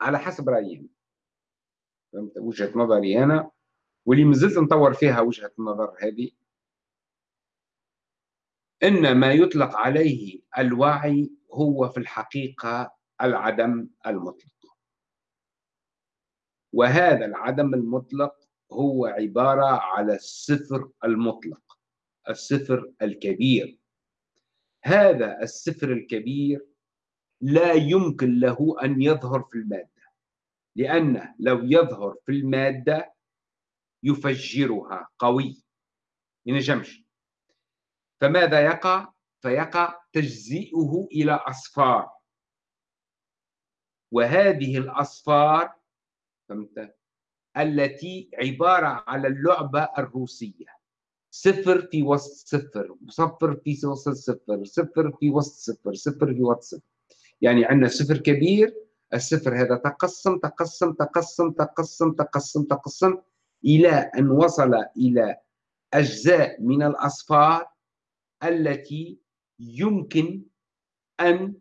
على حسب رأيي فهمت؟ وجهة نظري أنا. واللي مازلت نطور فيها وجهة النظر هذه. إن ما يطلق عليه الوعي هو في الحقيقة العدم المطلق. وهذا العدم المطلق هو عبارة على الصفر المطلق الصفر الكبير. هذا الصفر الكبير لا يمكن له أن يظهر في المادة لأنه لو يظهر في المادة يفجرها قوي. ينجمش فماذا يقع؟ فيقع تجزئه إلى أصفار. وهذه الأصفار فهمت؟ التي عبارة على اللعبة الروسية. صفر في وسط صفر صفر في وسط صفر صفر في وسط صفر صفر في وسط صفر. يعني عندنا صفر كبير الصفر هذا تقسم تقسم تقسم تقسم تقسم تقسم إلى أن وصل إلى أجزاء من الأصفار التي يمكن أن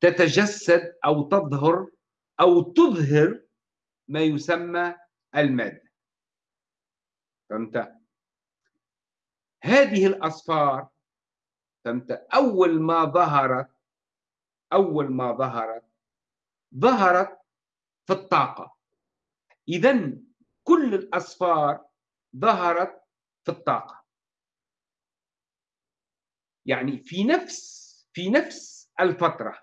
تتجسد أو تظهر أو تظهر ما يسمى المادة فهمت؟ هذه الأصفار فهمت؟ أول ما ظهرت أول ما ظهرت ظهرت في الطاقة إذا كل الأصفار ظهرت في الطاقة يعني في نفس في نفس الفترة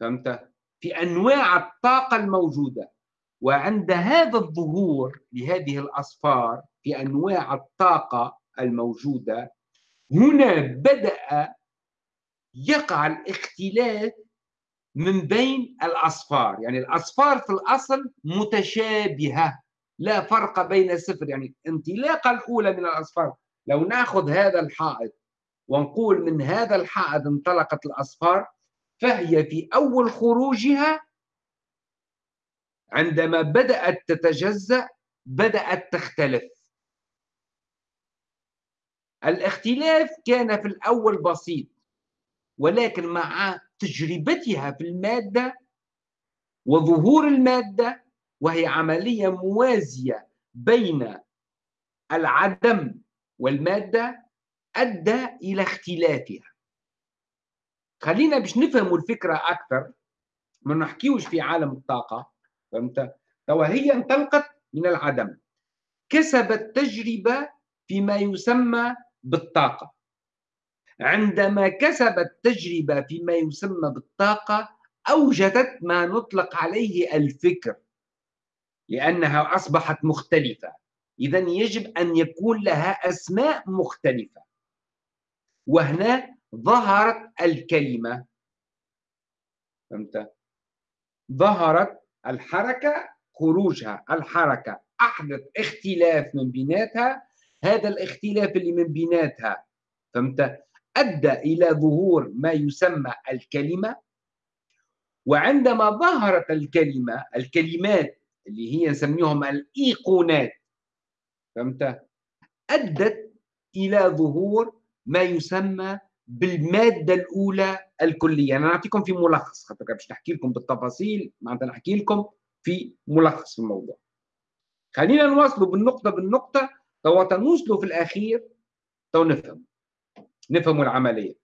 فهمت؟ في أنواع الطاقة الموجودة وعند هذا الظهور لهذه الأصفار في أنواع الطاقة الموجودة هنا بدأ يقع الاختلاف من بين الأصفار. يعني الأصفار في الأصل متشابهة لا فرق بين الصفر يعني انطلاقة الأولى من الأصفار لو نأخذ هذا الحائط ونقول من هذا الحائط انطلقت الأصفار فهي في أول خروجها عندما بدأت تتجزأ بدأت تختلف. الاختلاف كان في الأول بسيط ولكن مع تجربتها في المادة وظهور المادة وهي عملية موازية بين العدم والمادة أدى إلى اختلافها. خلينا باش نفهموا الفكرة أكثر ما نحكيوش في عالم الطاقة. فهمت؟ توا هي انطلقت من العدم. كسبت تجربة فيما يسمى بالطاقة. عندما كسبت تجربة فيما يسمى بالطاقة أوجدت ما نطلق عليه الفكر لأنها أصبحت مختلفة. إذا يجب أن يكون لها أسماء مختلفة. وهنا ظهرت الكلمة. فهمت؟ ظهرت الحركة خروجها الحركة أحدث اختلاف من بيناتها هذا الاختلاف اللي من بيناتها فهمت؟ أدى إلى ظهور ما يسمى الكلمة وعندما ظهرت الكلمة الكلمات اللي هي نسميهم الإيقونات فهمت؟ أدت إلى ظهور ما يسمى بالمادة الأولى الكلية. أنا أعطيكم في ملخص خاطر باش نحكي لكم بالتفاصيل معناتها نحكي لكم في ملخص في الموضوع. خلينا نواصلوا بالنقطة بالنقطة. تو نوصلوا في الأخير تو نفهم. نفهموا العملية.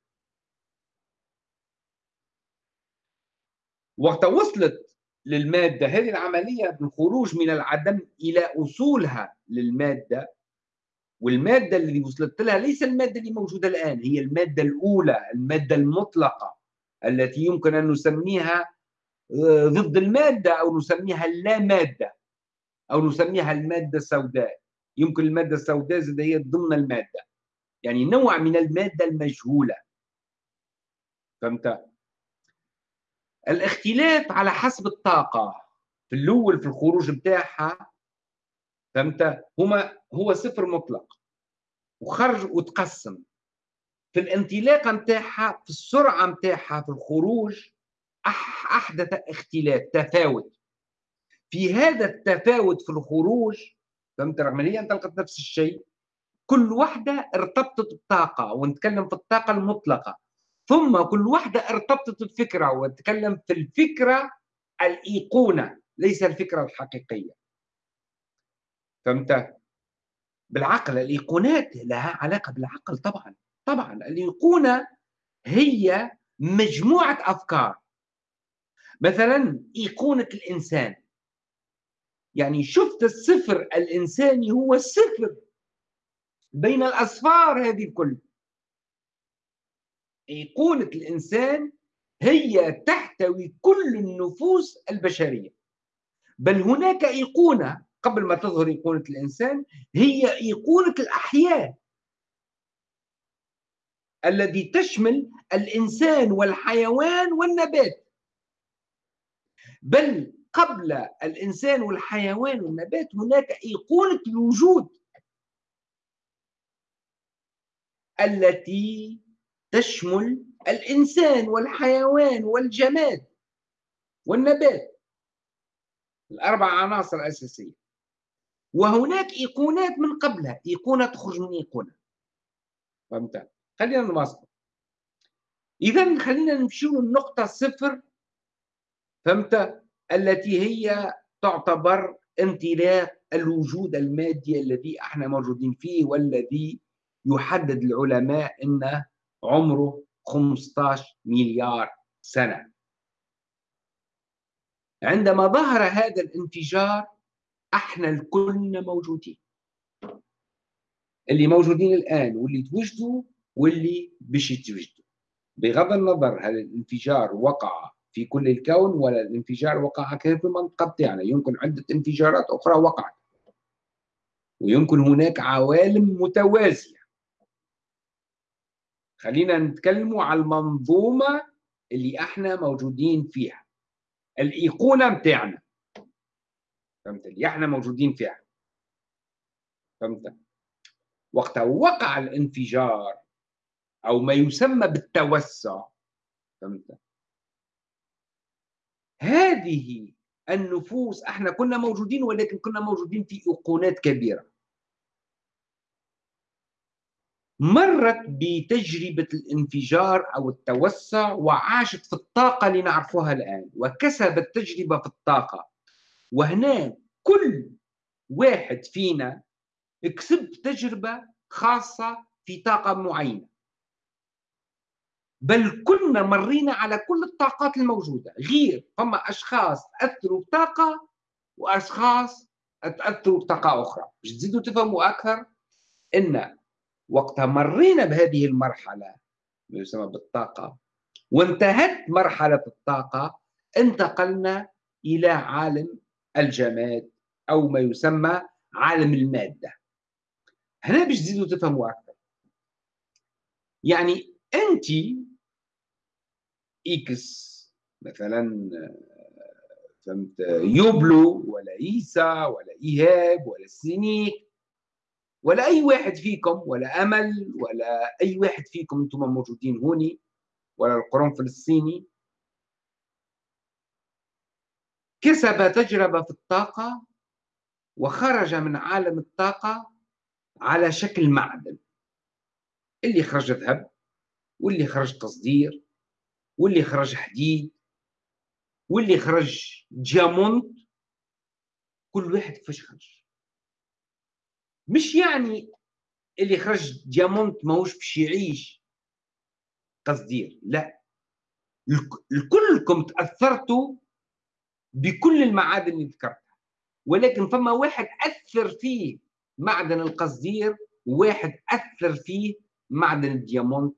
وقت وصلت للمادة هذه العملية بالخروج من العدم إلى أصولها للمادة والمادة اللي وصلت لها ليس المادة اللي موجودة الآن هي المادة الأولى المادة المطلقة التي يمكن أن نسميها آه، ضد المادة أو نسميها اللا مادة أو نسميها المادة السوداء يمكن المادة السوداء زي هي ضمن المادة يعني نوع من المادة المجهولة فهمت؟ الاختلاف على حسب الطاقة في الأول في الخروج بتاعها فهمت؟ هما هو صفر مطلق. وخرج وتقسم. في الانطلاقة متاعها في السرعة متاعها في الخروج أحدث اختلاف تفاوت. في هذا التفاوت في الخروج فهمت هي انطلقت نفس الشيء كل واحدة ارتبطت بطاقة ونتكلم في الطاقة المطلقة. ثم كل واحدة ارتبطت بفكرة ونتكلم في الفكرة الأيقونة ليس الفكرة الحقيقية. فهمت؟ بالعقل الأيقونات لها علاقة بالعقل طبعا طبعا. الأيقونة هي مجموعة أفكار. مثلا أيقونة الإنسان. يعني شفت الصفر الإنساني هو الصفر بين الأصفار هذه الكل. أيقونة الإنسان هي تحتوي كل النفوس البشرية. بل هناك أيقونة قبل ما تظهر أيقونة الإنسان هي أيقونة الأحياء. الذي تشمل الإنسان والحيوان والنبات. بل قبل الإنسان والحيوان والنبات هناك أيقونة الوجود. التي تشمل الإنسان والحيوان والجماد والنبات. الأربع عناصر الأساسية. وهناك إيقونات من قبلها. إيقونة تخرج من إيقونة. فهمت؟ خلينا نواصل. إذا خلينا نمشي للنقطة صفر فهمت؟ التي هي تعتبر انطلاق الوجود المادي الذي إحنا موجودين فيه والذي يحدد العلماء انه عمره 15 مليار سنة. عندما ظهر هذا الانفجار أحنا الكلنا موجودين. اللي موجودين الآن واللي توجدوا واللي باش يتوجدوا بغض النظر هل الانفجار وقع في كل الكون ولا الانفجار وقع كيف في المنطقة بتاعنا يمكن عدة انفجارات أخرى وقعت. ويمكن هناك عوالم متوازية. خلينا نتكلموا على المنظومة اللي إحنا موجودين فيها. الإيقونة بتاعنا. فهمت اللي إحنا موجودين فيها فهمت وقت وقع الانفجار أو ما يسمى بالتوسع فهمت هذه النفوس إحنا كنا موجودين ولكن كنا موجودين في ايقونات كبيرة. مرت بتجربة الانفجار أو التوسع وعاشت في الطاقة اللي نعرفها الآن وكسبت تجربة في الطاقة. وهنا كل واحد فينا كسب تجربة خاصة في طاقة معينة. بل كنا مرينا على كل الطاقات الموجودة غير فما أشخاص اثروا بطاقة وأشخاص تأثروا بطاقة أخرى. باش تزيدوا تفهموا أكثر إن وقتها مرينا بهذه المرحلة ما يسمى بالطاقة. وانتهت مرحلة الطاقة انتقلنا إلى عالم الجماد أو ما يسمى عالم المادة. هنا باش تزيدوا تفهموا أكثر. يعني أنت إكس مثلا فهمت يوبلو ولا عيسى ولا إيهاب ولا سينيك ولا أي واحد فيكم ولا أمل ولا أي واحد فيكم أنتم موجودين هوني ولا القرون الصيني كسب تجربة في الطاقة وخرج من عالم الطاقة على شكل معدن. اللي خرج ذهب واللي خرج تصدير واللي خرج حديد واللي خرج ديامونت كل واحد كيفاش خرج. مش يعني اللي خرج ديامونت ماهوش باش يعيش تصدير لا. الكلكم تأثرتوا بكل المعادن اللي ذكرتها. ولكن فما واحد أثر فيه معدن القصدير وواحد أثر فيه معدن الديامونت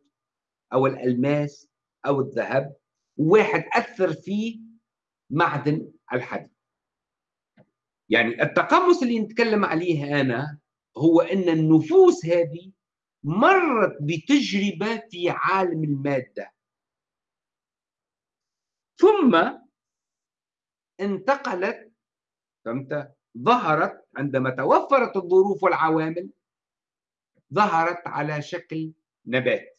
أو الألماس أو الذهب وواحد أثر فيه معدن الحديد. يعني التقمص اللي نتكلم عليه أنا هو أن النفوس هذه مرت بتجربة في عالم المادة. ثم انتقلت فهمت؟ ظهرت عندما توفرت الظروف والعوامل ظهرت على شكل نبات.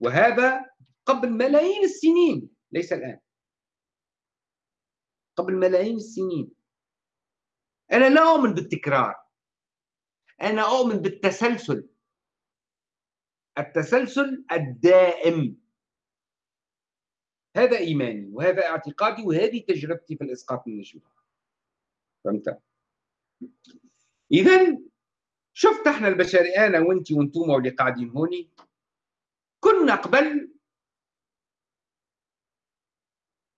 وهذا قبل ملايين السنين ليس الآن. قبل ملايين السنين. أنا لا أؤمن بالتكرار. أنا أؤمن بالتسلسل. التسلسل الدائم. هذا إيماني وهذا اعتقادي وهذه تجربتي في الإسقاط النجمي فهمت؟ إذا شفت إحنا البشري أنا وأنت وأنتم واللي قاعدين هوني كنا قبل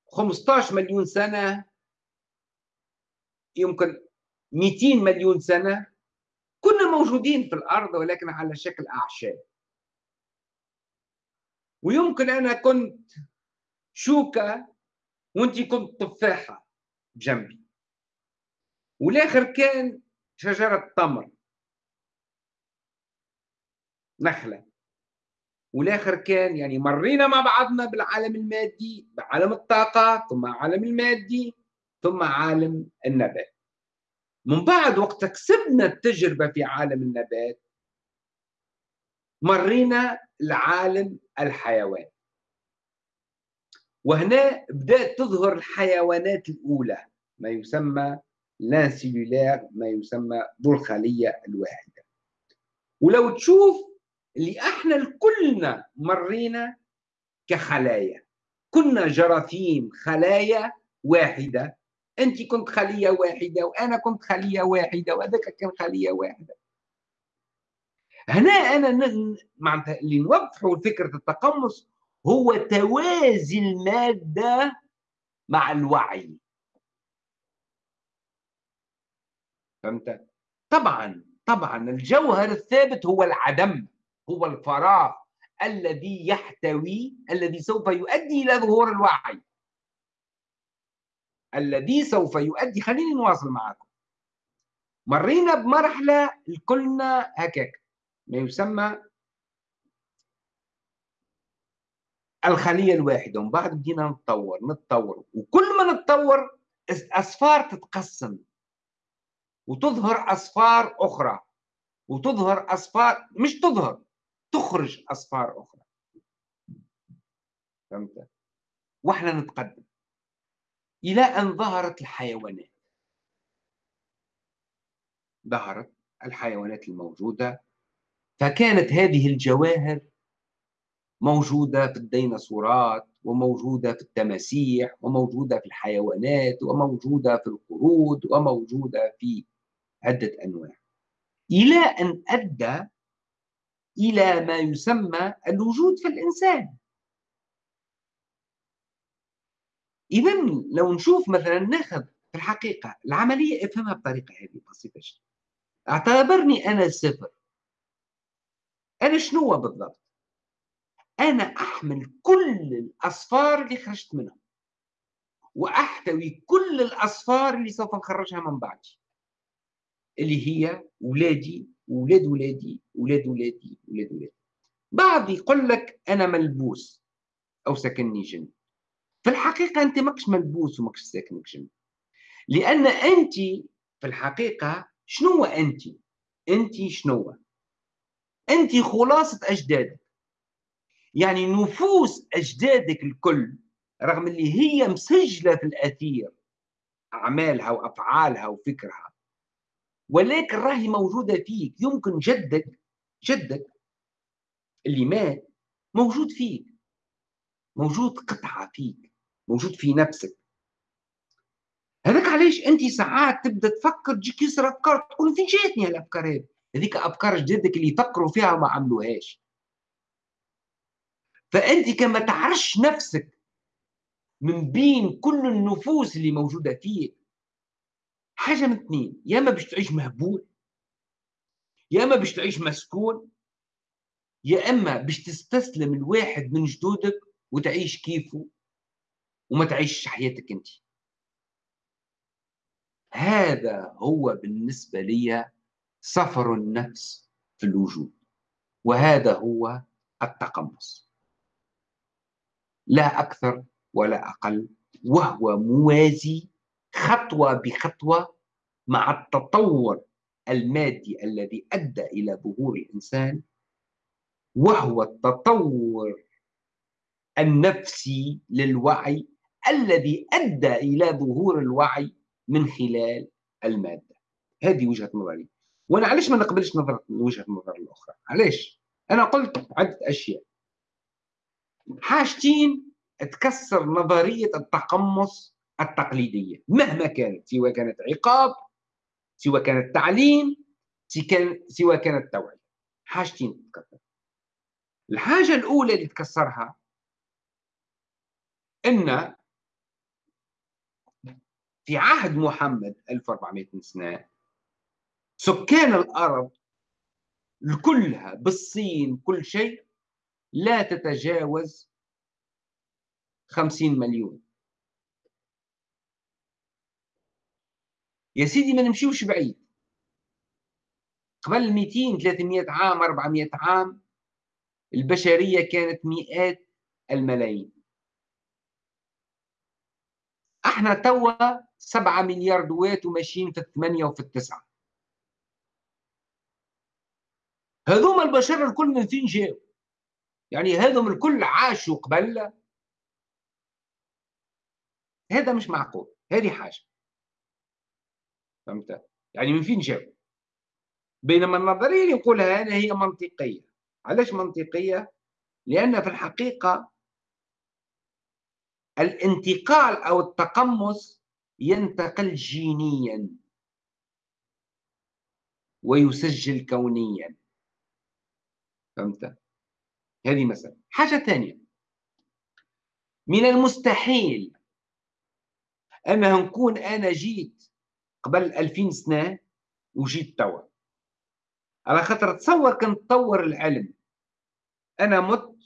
15 مليون سنة يمكن 200 مليون سنة كنا موجودين في الأرض ولكن على شكل أعشاب ويمكن أنا كنت شوكة وانت كنت تفاحة جنبي. والآخر كان شجرة تمر. نخلة. والآخر كان يعني مرينا مع بعضنا بالعالم المادي بعالم الطاقة ثم عالم المادي ثم عالم النبات. من بعد وقت كسبنا التجربة في عالم النبات مرينا لعالم الحيوان وهنا بدأت تظهر الحيوانات الأولى ما يسمى لانسيلولار ما يسمى ذو الخلية الواحدة. ولو تشوف اللي إحنا كلنا مرينا كخلايا كنا جراثيم خلايا واحدة. انت كنت خلية واحدة وأنا كنت خلية واحدة وهذاك كان خلية واحدة. هنا أنا معناتها اللي نوضحه فكرة التقمص هو توازي المادة مع الوعي. فهمت؟ طبعا طبعا الجوهر الثابت هو العدم هو الفراغ الذي يحتوي الذي سوف يؤدي إلى ظهور الوعي. الذي سوف يؤدي خليني نواصل معكم. مرينا بمرحلة كلنا هكاك ما يسمى الخلية الواحدة ومن بعد بدينا نتطور نتطور. وكل ما نتطور أصفار تتقسم. وتظهر أصفار أخرى. وتظهر أصفار مش تظهر تخرج أصفار أخرى. فهمت؟ وإحنا نتقدم. إلى أن ظهرت الحيوانات. ظهرت الحيوانات الموجودة. فكانت هذه الجواهر موجودة في الديناصورات وموجودة في التماسيح وموجودة في الحيوانات وموجودة في القرود وموجودة في عدة أنواع. إلى أن أدى إلى ما يسمى الوجود في الإنسان. إذا لو نشوف مثلا ناخذ في الحقيقة العملية افهمها بطريقة هذه بسيطة جدا. اعتبرني أنا صفر. أنا شنو بالضبط؟ أنا أحمل كل الأصفار اللي خرجت منهم وأحتوي كل الأصفار اللي سوف نخرجها من بعدي اللي هي ولادي ولاد ولادي ولاد ولادي ولاد ولادي بعض يقول لك أنا ملبوس أو سكنني جن في الحقيقة أنت ماكش ملبوس وماكش ساكنك جن لأن أنت في الحقيقة شنو أنت؟ أنت شنو؟ أنت خلاصة أجدادك يعني نفوس أجدادك الكل رغم اللي هي مسجلة في الأثير أعمالها وأفعالها وفكرها. ولكن راهي موجودة فيك يمكن جدك جدك اللي مات موجود فيك موجود قطعة فيك موجود في نفسك. هذاك علاش أنت ساعات تبدأ تفكر تجيك يسرى أفكار تقول فين جاتني هالأفكار هذيك أفكار جدك اللي فكروا فيها وما عملوهاش. فأنت كما تعرفش نفسك من بين كل النفوس اللي موجودة فيك حاجة من اثنين يا إما باش تعيش مهبول يا إما باش تعيش مسكون يا إما باش تستسلم لواحد من جدودك وتعيش كيفه وما تعيش حياتك أنت. هذا هو بالنسبة لي سفر النفس في الوجود وهذا هو التقمص. لا أكثر ولا أقل وهو موازي خطوة بخطوة مع التطور المادي الذي أدى إلى ظهور الإنسان وهو التطور النفسي للوعي الذي أدى إلى ظهور الوعي من خلال المادة. هذه وجهة نظري. وأنا علاش ما نقبلش نظره وجهة النظر الأخرى؟ علاش؟ أنا قلت عدة أشياء. حاجتين تكسر نظرية التقمص التقليدية. مهما كانت سواء كانت عقاب سواء كانت تعليم سواء كانت توعية. حاجتين تتكسر الحاجة الأولى اللي تكسرها إن في عهد محمد 1400 سنه سكان الأرض كلها بالصين كل شيء لا تتجاوز 50 مليون. يا سيدي ما نمشيوش بعيد. قبل 200 300 عام 400 عام البشرية كانت مئات الملايين. إحنا توا 7 مليار دوات وماشيين في الثمانية وفي التسعة. هذوما البشر الكل من فين جاوا يعني هذوما الكل عاشوا قبل هذا مش معقول هذه حاجة. فهمت؟ يعني من فين جاوا بينما النظرية اللي نقولها أنا هي منطقية. علاش منطقية؟ لأن في الحقيقة الانتقال أو التقمص ينتقل جينيا ويسجل كونيا. فهمت؟ هذه مثلا حاجة ثانية. من المستحيل أنها نكون أنا جيت قبل ألفين سنة وجيت توا. على خاطر تصور كان تطور العلم أنا مت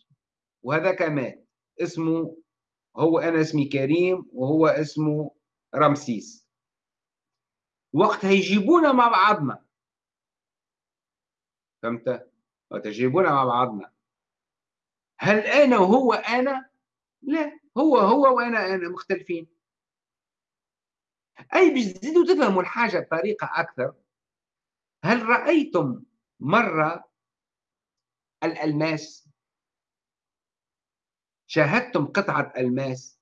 وهذاك مات. اسمه هو أنا اسمي كريم وهو اسمه رمسيس. وقتها يجيبونا مع بعضنا. فهمت؟ وتجيبونا مع بعضنا. هل أنا وهو أنا؟ لا هو هو وأنا أنا مختلفين. أي باش تزيدوا تفهموا الحاجة بطريقة أكثر هل رأيتم مرة الألماس؟ شاهدتم قطعة ألماس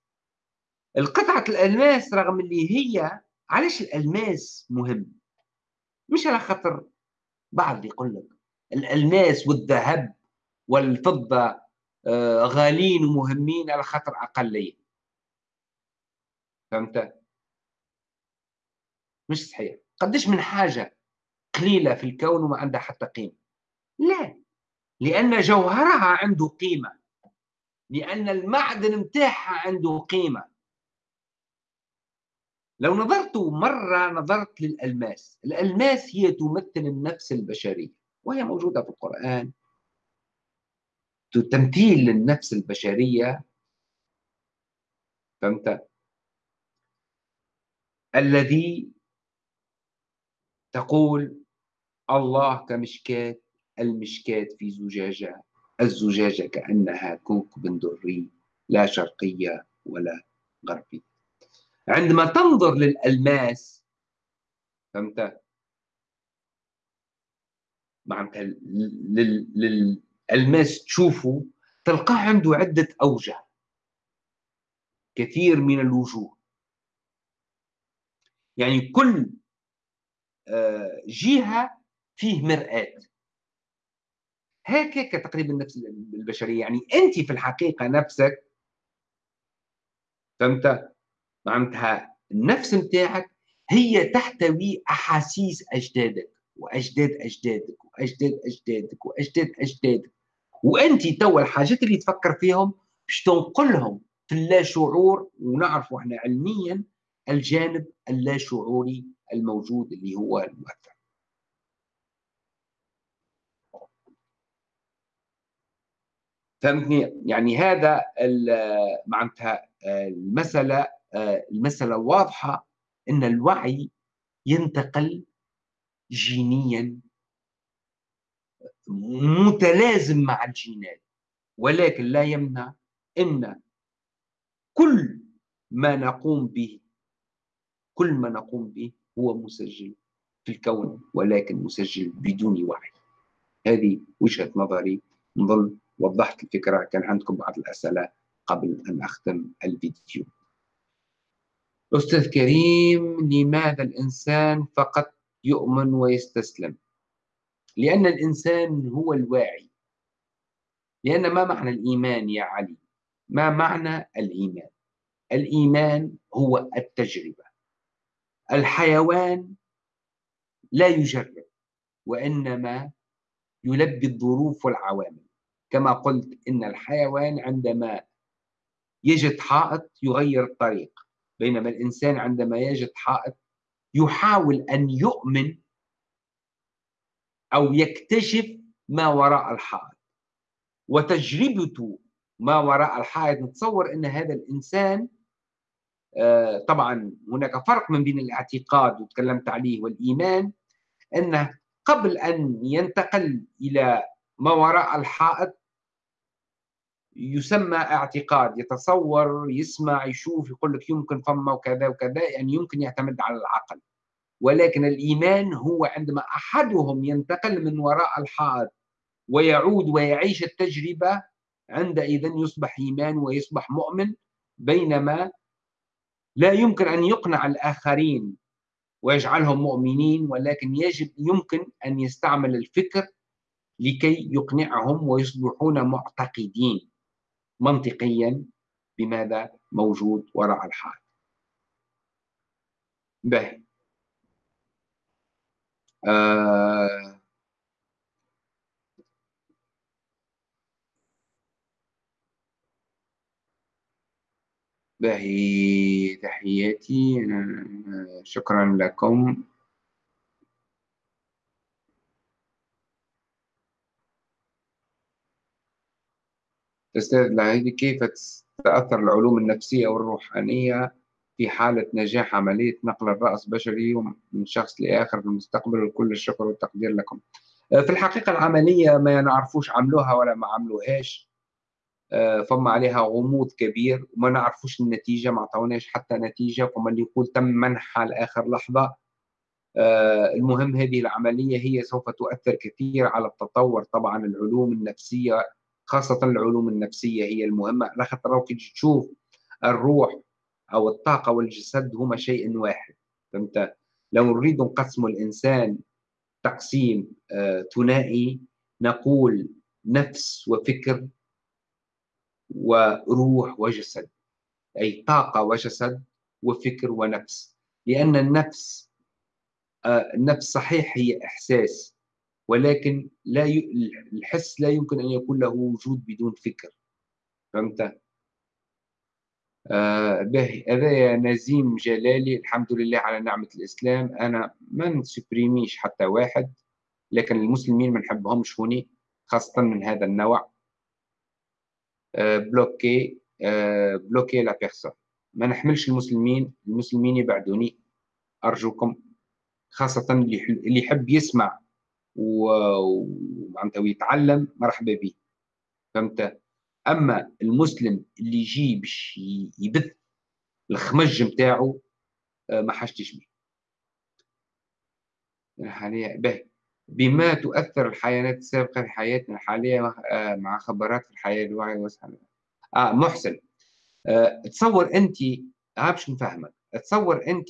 القطعة الألماس رغم اللي هي علاش الألماس مهم؟ مش على خاطر بعض يقول لك الألماس والذهب والفضة غالين ومهمين على خاطر أقلية. فهمت؟ مش صحيح. قديش من حاجة قليلة في الكون وما عندها حتى قيمة؟ لا. لأن جوهرها عنده قيمة. لأن المعدن متاعها عنده قيمة. لو نظرت مرة نظرت للألماس. الألماس هي تمثل النفس البشرية. وهي موجودة في القرآن. تمثيل للنفس البشرية فهمت؟ الذي تقول الله كمشكاة المشكاة في زجاجة الزجاجة كأنها كوكب دري لا شرقية ولا غربية. عندما تنظر للألماس فهمت؟ معناتها للألماس تشوفه تلقاه عنده عدة أوجه. كثير من الوجوه. يعني كل آه، جهة فيه مرآة. هيك تقريبا نفس البشرية. يعني أنت في الحقيقة نفسك فهمت؟ معناتها النفس متاعك هي تحتوي أحاسيس أجدادك وأجداد أجدادك وأجداد أجدادك وأجداد أجدادك. وأنت توا الحاجات اللي تفكر فيهم باش تنقلهم في اللاشعور ونعرفوا إحنا علميا الجانب اللاشعوري الموجود اللي هو المؤثر. فهمتني؟ يعني هذا معناتها المسألة المسألة واضحة أن الوعي ينتقل جينيا متلازم مع الجينات ولكن لا يمنع أن كل ما نقوم به كل ما نقوم به هو مسجل في الكون ولكن مسجل بدون وعي. هذه وجهة نظري نظن وضحت الفكرة. كان عندكم بعض الأسئلة قبل أن أختم الفيديو. أستاذ كريم لماذا الإنسان فقط يؤمن ويستسلم؟ لأن الإنسان هو الواعي. لأن ما معنى الإيمان يا علي؟ ما معنى الإيمان؟ الإيمان هو التجربة. الحيوان لا يجرب وإنما يلبي الظروف والعوامل. كما قلت إن الحيوان عندما يجد حائط يغير الطريق بينما الإنسان عندما يجد حائط يحاول أن يؤمن أو يكتشف ما وراء الحائط. وتجربته ما وراء الحائط نتصور أن هذا الإنسان آه، طبعا هناك فرق من بين الاعتقاد وتكلمت عليه والإيمان أنه قبل أن ينتقل إلى ما وراء الحائط يسمى اعتقاد يتصور يسمع يشوف يقول لك يمكن فما وكذا وكذا يعني يمكن يعتمد على العقل. ولكن الإيمان هو عندما أحدهم ينتقل من وراء الحائط ويعود ويعيش التجربة عندئذ يصبح إيمان ويصبح مؤمن بينما لا يمكن أن يقنع الآخرين ويجعلهم مؤمنين ولكن يجب يمكن أن يستعمل الفكر لكي يقنعهم ويصبحون معتقدين منطقيا بماذا؟ موجود وراء الحال به آه باهي تحياتي. شكرا لكم. أستاذ العيدي كيف تتأثر العلوم النفسية والروحانية؟ في حالة نجاح عملية نقل الرأس بشري من شخص لآخر في المستقبل وكل الشكر والتقدير لكم. آه، في الحقيقة العملية ما نعرفوش عملوها ولا ما عملوهاش. آه، فما عليها غموض كبير وما نعرفوش النتيجة ما عطوناش حتى نتيجة. فما اللي يقول تم منحها لآخر لحظة. آه، المهم هذه العملية هي سوف تؤثر كثير على التطور طبعا العلوم النفسية خاصة العلوم النفسية هي المهمة. لخاطر كي تشوف الروح أو الطاقة والجسد هما شيء واحد. فهمت؟ لو نريد نقسم الإنسان تقسيم آه، ثنائي نقول نفس وفكر وروح وجسد. أي طاقة وجسد وفكر ونفس. لأن النفس آه، النفس صحيح هي إحساس ولكن لا ي... الحس لا يمكن أن يكون له وجود بدون فكر. فهمت؟ باهي هذا يا نزيم جلالي الحمد لله على نعمة الإسلام. أنا ما نسبريميش حتى واحد لكن المسلمين ما نحبهمش هوني خاصة من هذا النوع. آه bloquez آه bloquez la personne. ما نحملش المسلمين المسلمين يبعدوني. أرجوكم خاصة اللي يحب يسمع ومعناتها ويتعلم مرحبا به فهمت؟ أما المسلم اللي يجي باش يبث الخمج نتاعو آه، ما حاجتش به. الحالية بما تؤثر الحيوانات السابقة في حياتنا الحالية آه، مع خبرات في الحياة الوعي والسلام. آه محسن. آه تصور أنت باش نفهمك. تصور أنت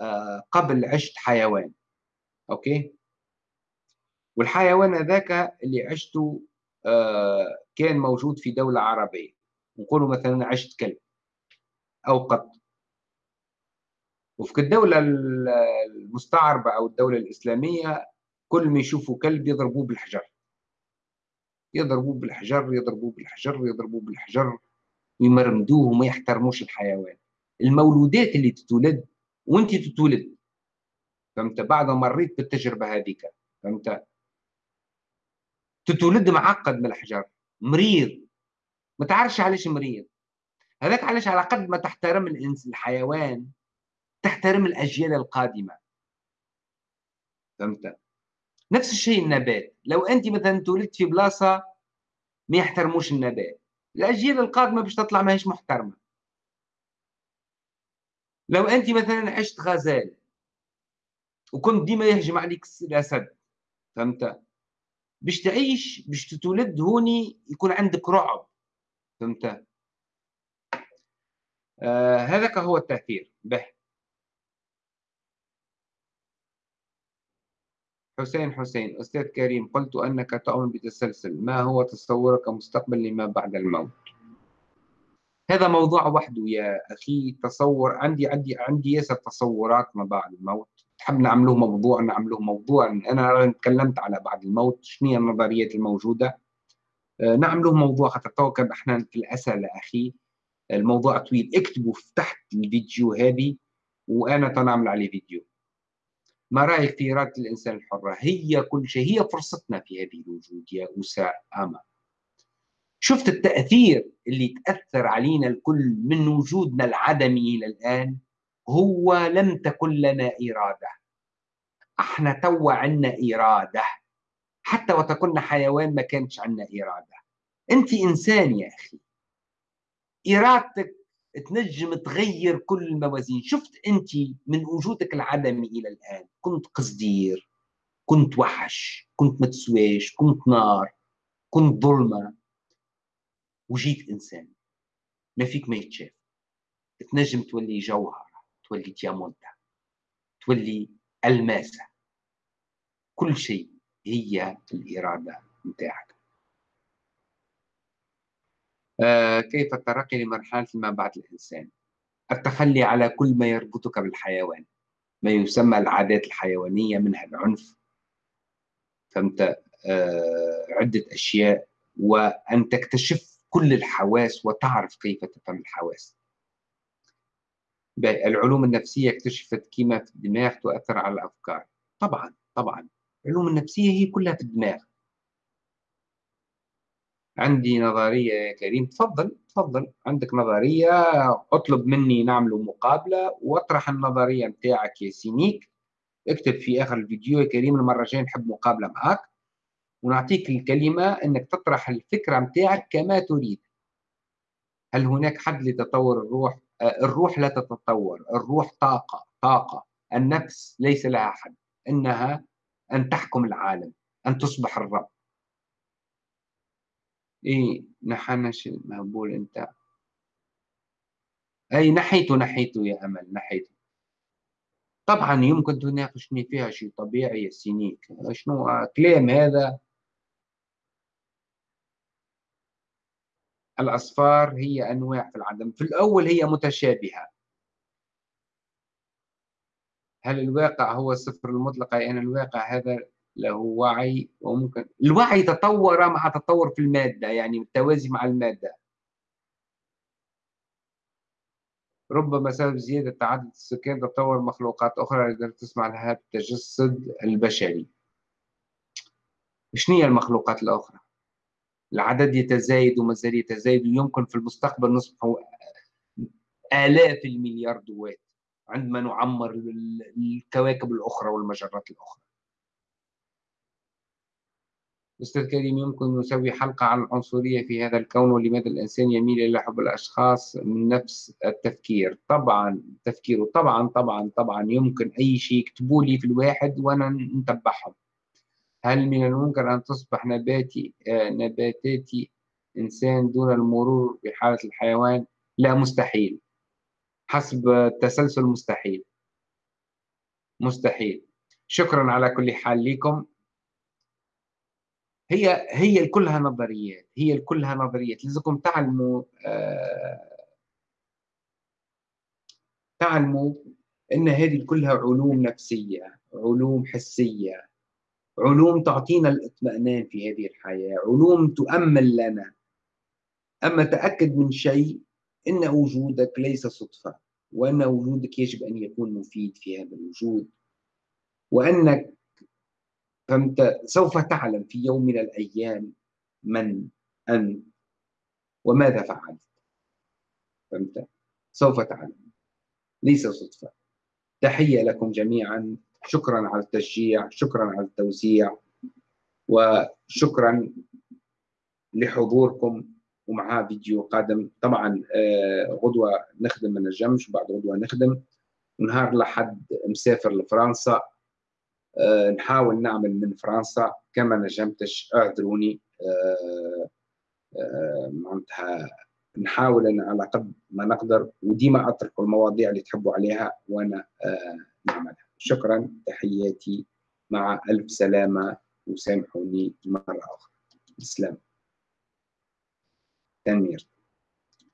آه قبل عشت حيوان أوكي؟ والحيوان هذاك اللي عشته آه كان موجود في دولة عربية. نقولوا مثلا عشت كلب أو قط. وفي الدولة المستعربة أو الدولة الإسلامية كل ما يشوفوا كلب يضربوه بالحجر. يضربوه بالحجر يضربوه بالحجر يضربوه بالحجر ويمرمدوه وما يحترموش الحيوان. المولودات اللي تتولد وانت تتولد. فهمت؟ بعد ما مريت بالتجربة هذيك. فهمت؟ تتولد معقد من الحجر. مريض. ما تعرفش علاش مريض. هذاك علاش على قد ما تحترم الإنس الحيوان تحترم الأجيال القادمة. فهمت؟ نفس الشيء النبات. لو أنت مثلا تولدت في بلاصة ما يحترموش النبات. الأجيال القادمة باش تطلع ماهيش محترمة. لو أنت مثلا عشت غزال وكنت ديما يهجم عليك الاسد فهمت؟ باش تعيش باش تتولد هوني يكون عندك رعب. فهمت؟ آه هذاك هو التأثير. به حسين حسين أستاذ كريم قلت أنك تؤمن بتسلسل. ما هو تصورك مستقبل لما بعد الموت؟ هذا موضوع وحده يا أخي. تصور عندي عندي عندي ياسر تصورات ما بعد الموت. تحب نعملوه موضوع نعملوه موضوع. أنا تكلمت على بعد الموت شنو هي النظريات الموجودة؟ آه، نعملوه موضوع خاطر تو إحنا في الأسئلة أخي الموضوع طويل. اكتبوا تحت الفيديو هذه وأنا تنعمل عليه فيديو. ما رأيك في إرادة الإنسان الحرة؟ هي كل شيء هي فرصتنا في هذه الوجود يا أسامة شفت التأثير اللي تأثر علينا الكل من وجودنا العدمي إلى الآن؟ هو لم تكن لنا إرادة. إحنا توا عنا إرادة. حتى وتكون حيوان ما كانش عنا إرادة. أنت إنسان يا أخي. إرادتك تنجم تغير كل الموازين. شفت أنت من وجودك العدمي إلى الآن. كنت قصدير كنت وحش كنت متسواش كنت نار كنت ظلمة. وجيت إنسان. ما فيك ما يتشاف. تنجم تولي جوهر. تولي ديامونتا تولي ألماسة. كل شيء هي الإرادة نتاعك آه كيف الترقي لمرحلة ما بعد الإنسان؟ التخلي على كل ما يربطك بالحيوان ما يسمى العادات الحيوانية منها العنف. فهمت؟ آه عدة أشياء وأن تكتشف كل الحواس وتعرف كيف تفهم الحواس. العلوم النفسية اكتشفت كيما في الدماغ تؤثر على الأفكار. طبعا طبعا. العلوم النفسية هي كلها في الدماغ. عندي نظرية يا كريم. تفضل تفضل. عندك نظرية اطلب مني نعمل مقابلة واطرح النظرية نتاعك يا سينيك. اكتب في آخر الفيديو يا كريم المرة الجاية نحب مقابلة معك ونعطيك الكلمة أنك تطرح الفكرة نتاعك كما تريد. هل هناك حد لتطور الروح الروح لا تتطور الروح طاقة طاقة. النفس ليس لها حد إنها أن تحكم العالم أن تصبح الرب. إيه نحنش المهبول أنت. أي نحيته نحيته يا أمل نحيته طبعا يمكن تناقشني فيها شيء طبيعي يا سينيك. شنو؟ كلام هذا الأصفار هي أنواع في العدم. في الأول هي متشابهة. هل الواقع هو الصفر المطلق؟ أي أن الواقع هذا له وعي وممكن. الوعي تطور مع تطور في المادة يعني التوازي مع المادة. ربما سبب زيادة عدد السكان تطور مخلوقات أخرى لدى تسمع لها التجسد البشري. شنو هي المخلوقات الأخرى؟ العدد يتزايد وما زال يتزايد ويمكن في المستقبل نصبح آلاف المليار دوات عندما نعمر الكواكب الأخرى والمجرات الأخرى. أستاذ كريم يمكن نسوي حلقة عن العنصرية في هذا الكون ولماذا الإنسان يميل إلى حب الأشخاص من نفس التفكير؟ طبعا تفكيره طبعا طبعا طبعا يمكن أي شيء يكتبوا لي في الواحد وأنا نتبعهم. هل من الممكن أن تصبح نباتي آه نباتاتي إنسان دون المرور بحالة الحيوان؟ لا مستحيل. حسب التسلسل مستحيل. مستحيل. شكرا على كل حال لكم هي هي كلها نظريات هي كلها نظريات. لازمكم تعلموا آه تعلموا إن هذه كلها علوم نفسية علوم حسية. علوم تعطينا الاطمئنان في هذه الحياة علوم تؤمن لنا. أما تأكد من شيء إن وجودك ليس صدفة وأن وجودك يجب أن يكون مفيد في هذا الوجود. وأنك فأنت سوف تعلم في يوم من الأيام من أنت وماذا فعلت. فهمت؟ سوف تعلم. ليس صدفة. تحية لكم جميعا. شكرا على التشجيع شكرا على التوزيع وشكرا لحضوركم ومعها فيديو قادم. طبعا آه، غدوة نخدم من الجمش وبعد غدوة نخدم. ونهار لحد مسافر لفرنسا. آه، نحاول نعمل من فرنسا كما نجمتش. اعذروني. آه، معناتها نحاول على قد ما نقدر وديما أترك المواضيع اللي تحبوا عليها وأنا نعملها. شكرا. تحياتي. مع ألف سلامة. وسامحوني مرة أخرى. السلام تنمير.